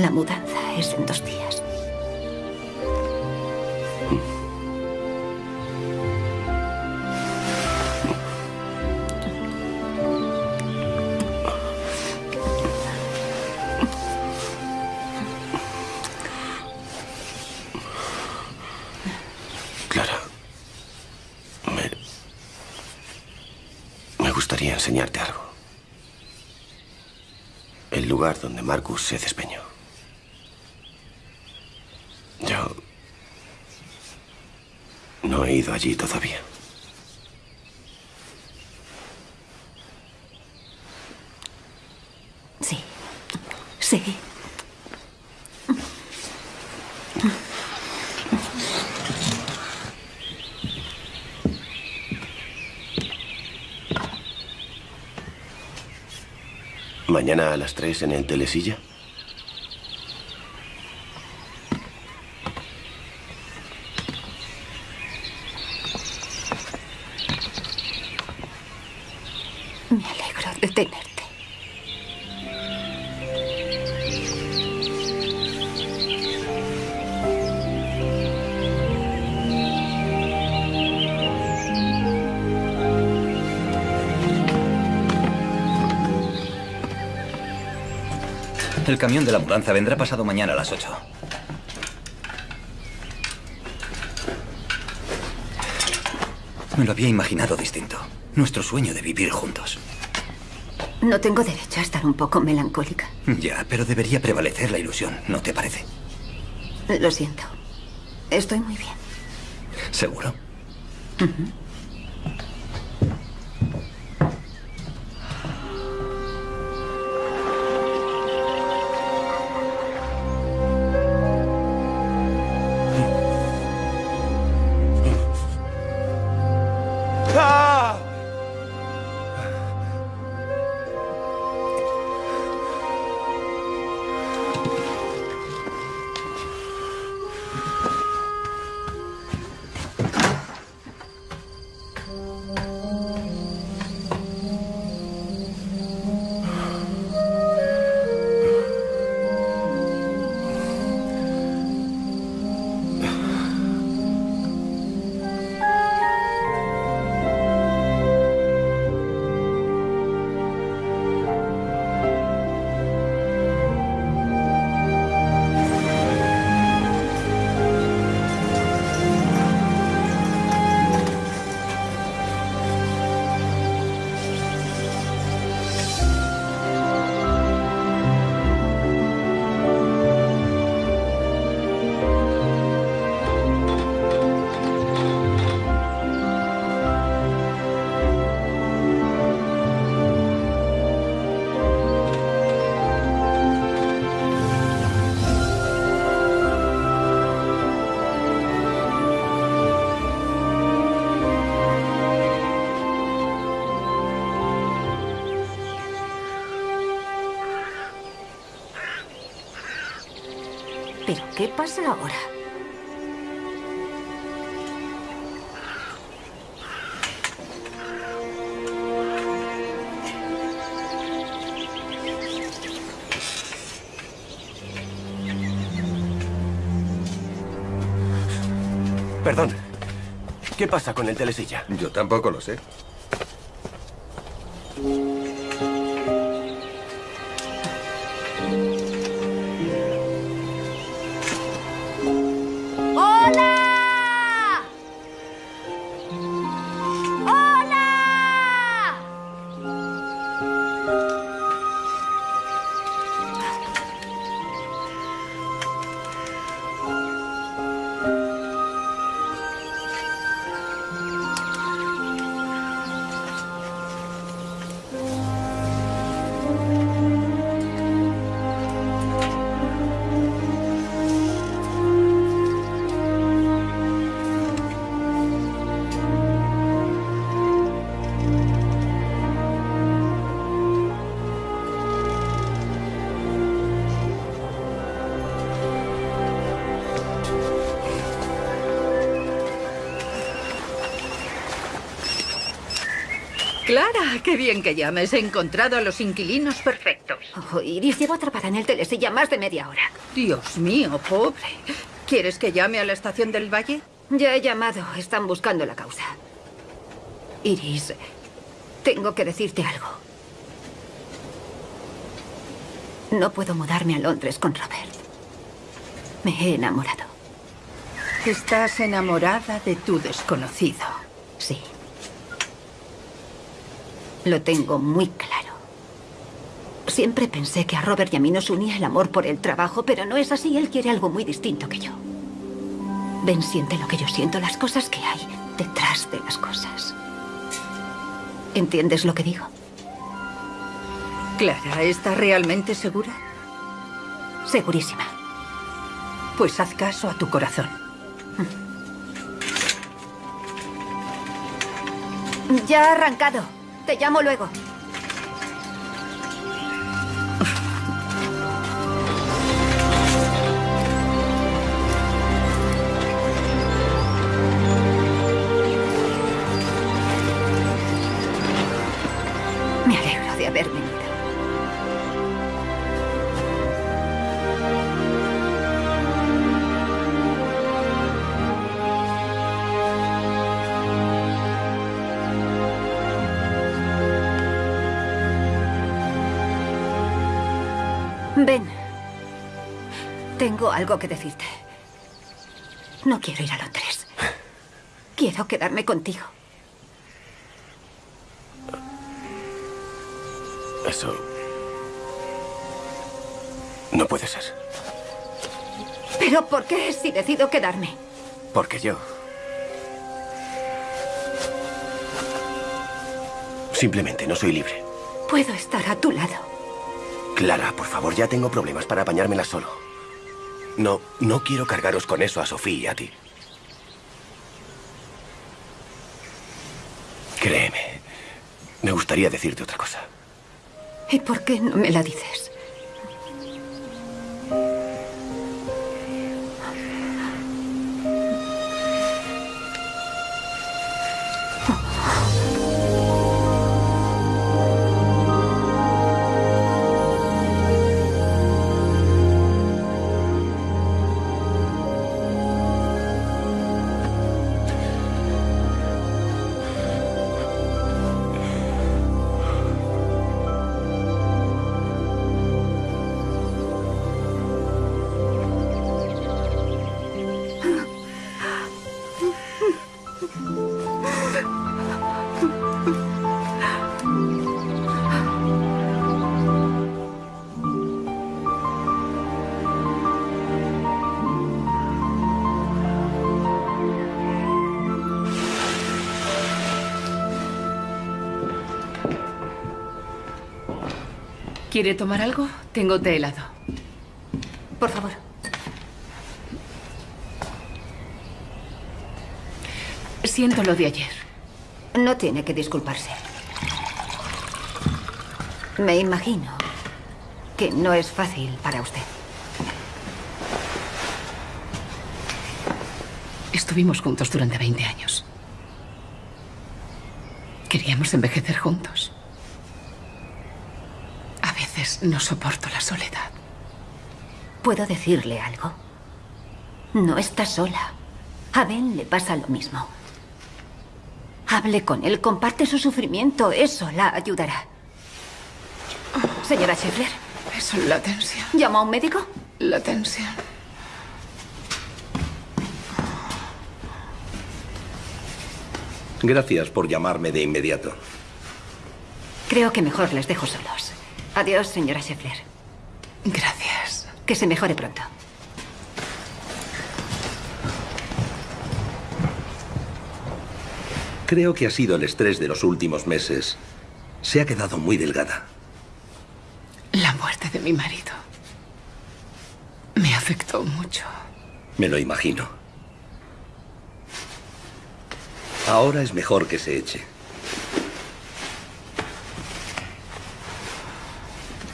La mudanza es en dos días. Clara. Me... Me gustaría enseñarte algo. El lugar donde Marcus se despeñó. Yo... No he ido allí todavía. Sí. Sí. Mañana a las tres en el telesilla. Camión de la mudanza vendrá pasado mañana a las 8. Me lo había imaginado distinto. Nuestro sueño de vivir juntos. ¿No tengo derecho a estar un poco melancólica? Ya, pero debería prevalecer la ilusión, ¿no te parece? Lo siento. Estoy muy bien. ¿Seguro? ¿Pero qué pasa ahora? Perdón. ¿Qué pasa con el telesilla? Yo tampoco lo sé. Qué bien que llames. He encontrado a los inquilinos perfectos. Oh, Iris llevo atrapada en el telesilla más de media hora. Dios mío, pobre. ¿Quieres que llame a la estación del valle? Ya he llamado. Están buscando la causa. Iris, tengo que decirte algo. No puedo mudarme a Londres con Robert. Me he enamorado. Estás enamorada de tu desconocido. Sí. Lo tengo muy claro. Siempre pensé que a Robert y a mí nos unía el amor por el trabajo, pero no es así. Él quiere algo muy distinto que yo. Ben siente lo que yo siento, las cosas que hay detrás de las cosas. ¿Entiendes lo que digo? Clara, ¿estás realmente segura? Segurísima. Pues haz caso a tu corazón. Ya ha arrancado. Te llamo luego. Tengo algo que decirte. No quiero ir a Londres. Quiero quedarme contigo. Eso... No puede ser. ¿Pero por qué si decido quedarme? Porque yo... Simplemente no soy libre. Puedo estar a tu lado. Clara, por favor, ya tengo problemas para apañármela solo. No, no quiero cargaros con eso a Sofía y a ti. Créeme, me gustaría decirte otra cosa. ¿Y por qué no me la dices? ¿Quiere tomar algo? Tengo té helado. Por favor. Siento lo de ayer. No tiene que disculparse. Me imagino que no es fácil para usted. Estuvimos juntos durante 20 años. Queríamos envejecer juntos. No soporto la soledad. ¿Puedo decirle algo? No está sola. A Ben le pasa lo mismo. Hable con él, comparte su sufrimiento. Eso la ayudará. Señora Scheffler. Eso es la tensión. ¿Llama a un médico? La tensión. Gracias por llamarme de inmediato. Creo que mejor les dejo solos. Adiós, señora Scheffler. Gracias. Que se mejore pronto. Creo que ha sido el estrés de los últimos meses. Se ha quedado muy delgada. La muerte de mi marido me afectó mucho. Me lo imagino. Ahora es mejor que se eche.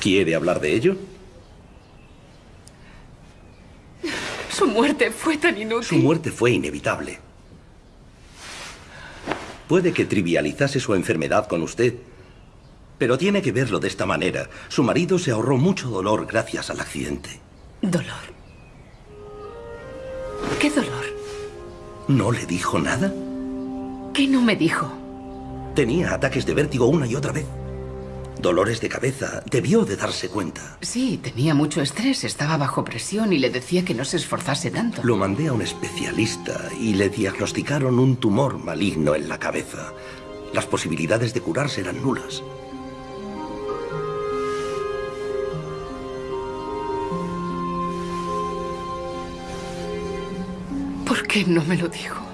¿Quiere hablar de ello? Su muerte fue tan inútil. Su muerte fue inevitable. Puede que trivializase su enfermedad con usted, pero tiene que verlo de esta manera. Su marido se ahorró mucho dolor gracias al accidente. Dolor. ¿Qué dolor? ¿No le dijo nada? ¿Qué no me dijo? Tenía ataques de vértigo una y otra vez. Dolores de cabeza. Debió de darse cuenta. Sí, tenía mucho estrés, estaba bajo presión y le decía que no se esforzase tanto. Lo mandé a un especialista y le diagnosticaron un tumor maligno en la cabeza. Las posibilidades de curarse eran nulas. ¿Por qué no me lo dijo?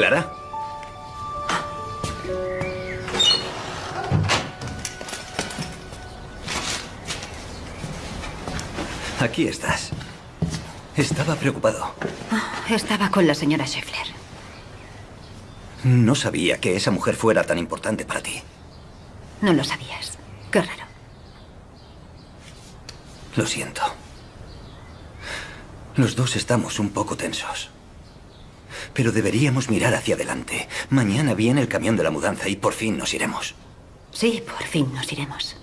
¿Clara? Aquí estás. Estaba preocupado. Estaba con la señora Scheffler. No sabía que esa mujer fuera tan importante para ti. No lo sabías. Qué raro. Lo siento. Los dos estamos un poco tensos. Pero deberíamos mirar hacia adelante. Mañana viene el camión de la mudanza y por fin nos iremos. Sí, por fin nos iremos.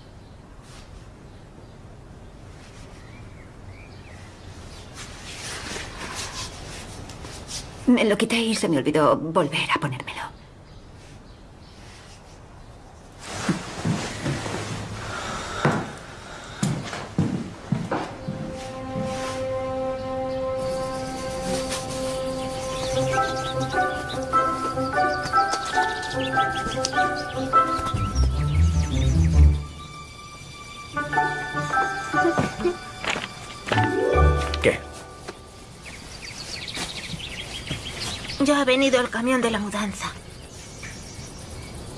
Me lo quité y se me olvidó volver a ponérmelo. Venido el camión de la mudanza.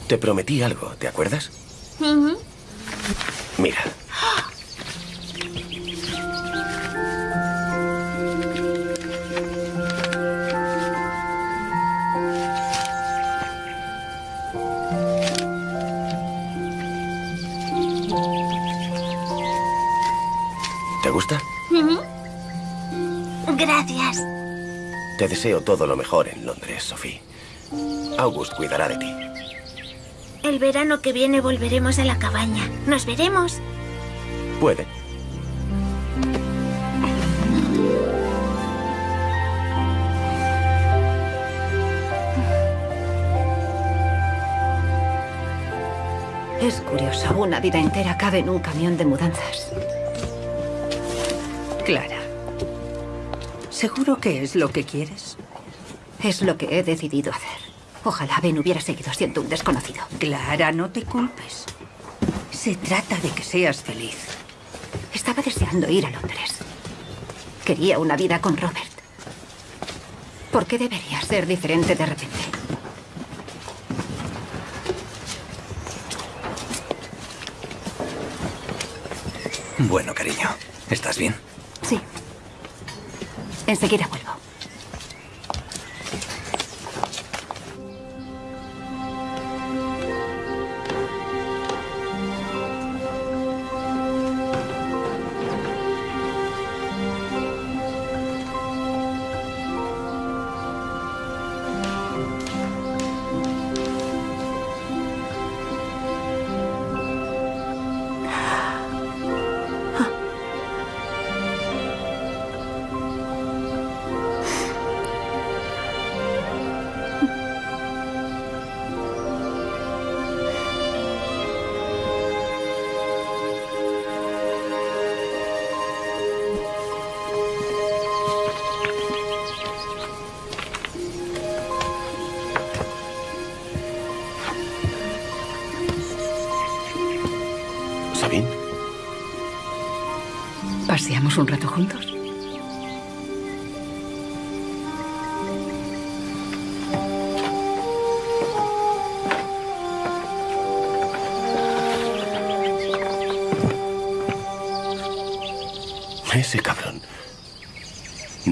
Te prometí algo, ¿te acuerdas? Ujú. Mira. ¿Te gusta? Ujú. Gracias. Te deseo todo lo mejor en Londres, Sophie. August cuidará de ti. El verano que viene volveremos a la cabaña. ¿Nos veremos? Puede. Es curioso, una vida entera cabe en un camión de mudanzas. Clara. ¿Seguro que es lo que quieres? Es lo que he decidido hacer. Ojalá Ben hubiera seguido siendo un desconocido. Clara, no te culpes. Se trata de que seas feliz. Estaba deseando ir a Londres. Quería una vida con Robert. ¿Por qué debería ser diferente de repente? Bueno, cariño, ¿estás bien? Sí. Enseguida vuelvo.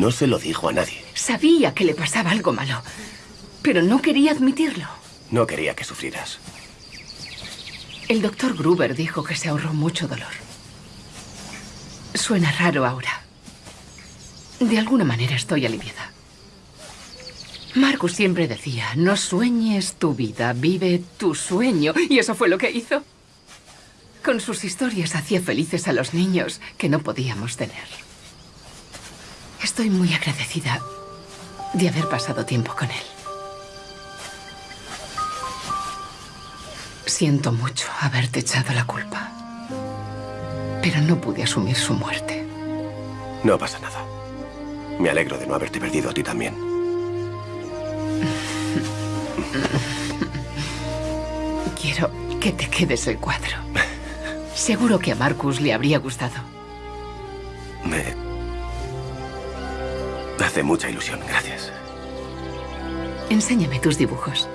No se lo dijo a nadie. Sabía que le pasaba algo malo, pero no quería admitirlo. No quería que sufrieras. El doctor Gruber dijo que se ahorró mucho dolor. Suena raro ahora. De alguna manera estoy aliviada. Marcus siempre decía, no sueñes tu vida, vive tu sueño. Y eso fue lo que hizo. Con sus historias hacía felices a los niños que no podíamos tener. Estoy muy agradecida de haber pasado tiempo con él. Siento mucho haberte echado la culpa. Pero no pude asumir su muerte. No pasa nada. Me alegro de no haberte perdido a ti también. Quiero que te quedes el cuadro. Seguro que a Marcus le habría gustado. Me hace mucha ilusión, gracias. Enséñame tus dibujos.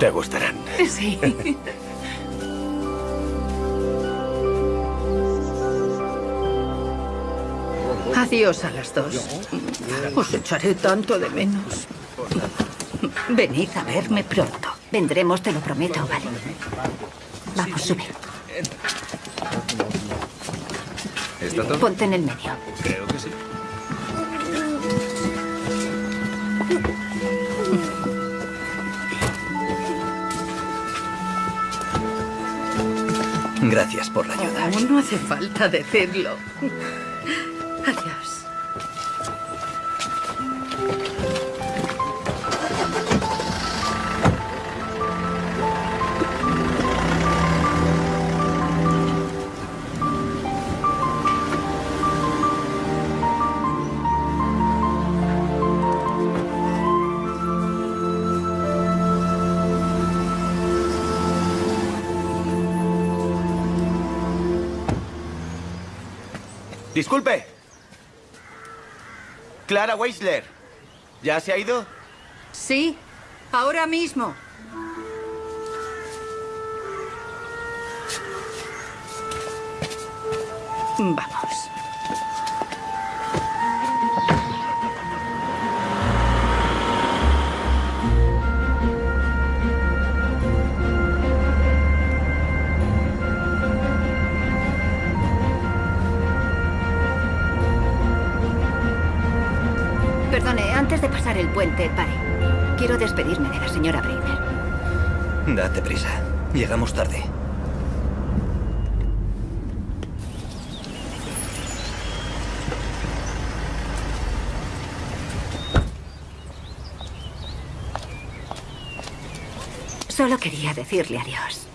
Te gustarán. Sí. Adiós a las dos. Os echaré tanto de menos. Venid a verme pronto. Vendremos, te lo prometo, ¿vale? Vamos, sube. Ponte en el medio. Creo que sí. Gracias por la ayuda. Aún no hace falta decirlo. Disculpe. Clara Weisler. ¿Ya se ha ido? Sí, ahora mismo. Vamos. Llegamos tarde. Solo quería decirle adiós.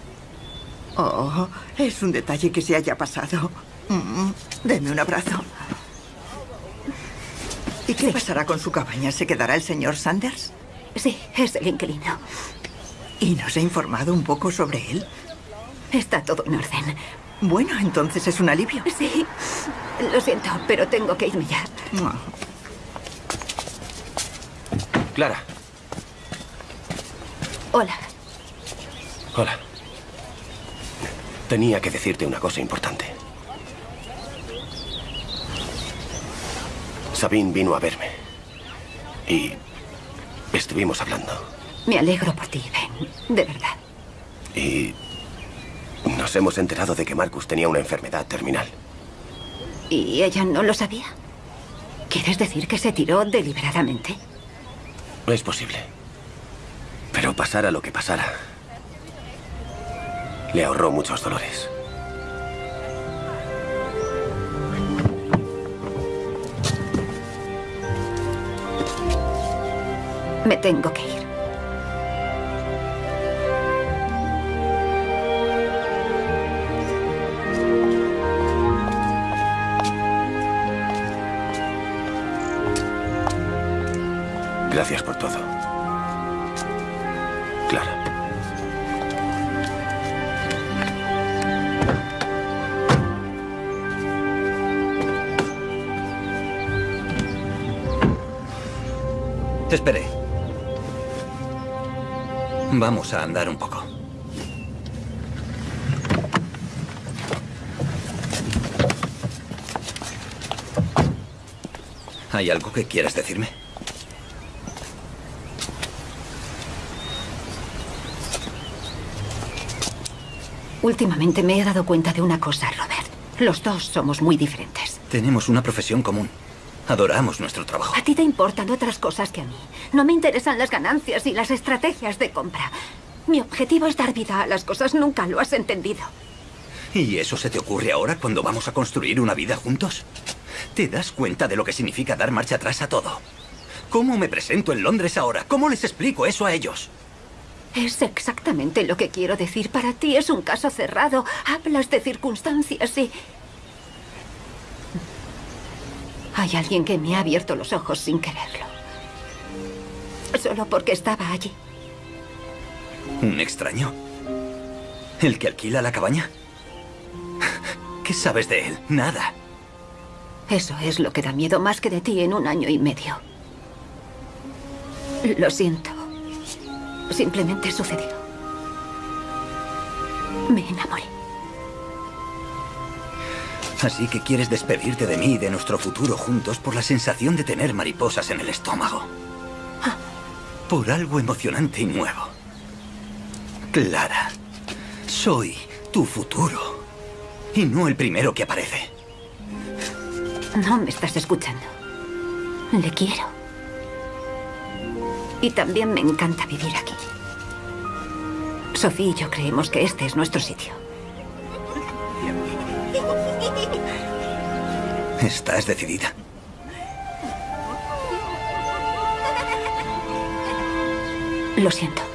Oh, es un detalle que se haya pasado. Mm, deme un abrazo. ¿Y qué pasará con su cabaña? ¿Se quedará el señor Sanders? Sí, es el inquilino. ¿Y nos ha informado un poco sobre él? Está todo en orden. Bueno, entonces es un alivio. Sí. Lo siento, pero tengo que irme ya. Ah. Clara. Hola. Hola. Tenía que decirte una cosa importante. Sabine vino a verme. Y estuvimos hablando. Me alegro por ti, Ben. De verdad. Y nos hemos enterado de que Marcus tenía una enfermedad terminal. ¿Y ella no lo sabía? ¿Quieres decir que se tiró deliberadamente? Es posible. Pero pasara lo que pasara, le ahorró muchos dolores. Me tengo que ir. Gracias por todo. Clara. Espere. Vamos a andar un poco. ¿Hay algo que quieras decirme? Últimamente me he dado cuenta de una cosa, Robert. Los dos somos muy diferentes. Tenemos una profesión común. Adoramos nuestro trabajo. A ti te importan otras cosas que a mí. No me interesan las ganancias y las estrategias de compra. Mi objetivo es dar vida a las cosas. Nunca lo has entendido. ¿Y eso se te ocurre ahora cuando vamos a construir una vida juntos? ¿Te das cuenta de lo que significa dar marcha atrás a todo? ¿Cómo me presento en Londres ahora? ¿Cómo les explico eso a ellos? Es exactamente lo que quiero decir. Para ti es un caso cerrado. Hablas de circunstancias y... Hay alguien que me ha abierto los ojos sin quererlo. Solo porque estaba allí. ¿Un extraño? ¿El que alquila la cabaña? ¿Qué sabes de él? Nada. Eso es lo que da miedo más que de ti en un año y medio. Lo siento. Simplemente sucedió. Me enamoré. Así que quieres despedirte de mí y de nuestro futuro juntos por la sensación de tener mariposas en el estómago. Por algo emocionante y nuevo. Clara, soy tu futuro. Y no el primero que aparece. No me estás escuchando. Le quiero. Y también me encanta vivir aquí. Sofía y yo creemos que este es nuestro sitio. ¿Estás decidida? Lo siento.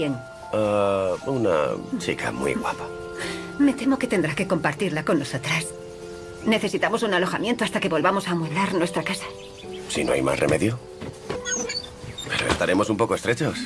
Quién? a una chica muy guapa. Me temo que tendrá que compartirla con nosotras. Necesitamos un alojamiento hasta que volvamos a amueblar nuestra casa. Si no hay más remedio. Pero estaremos un poco estrechos.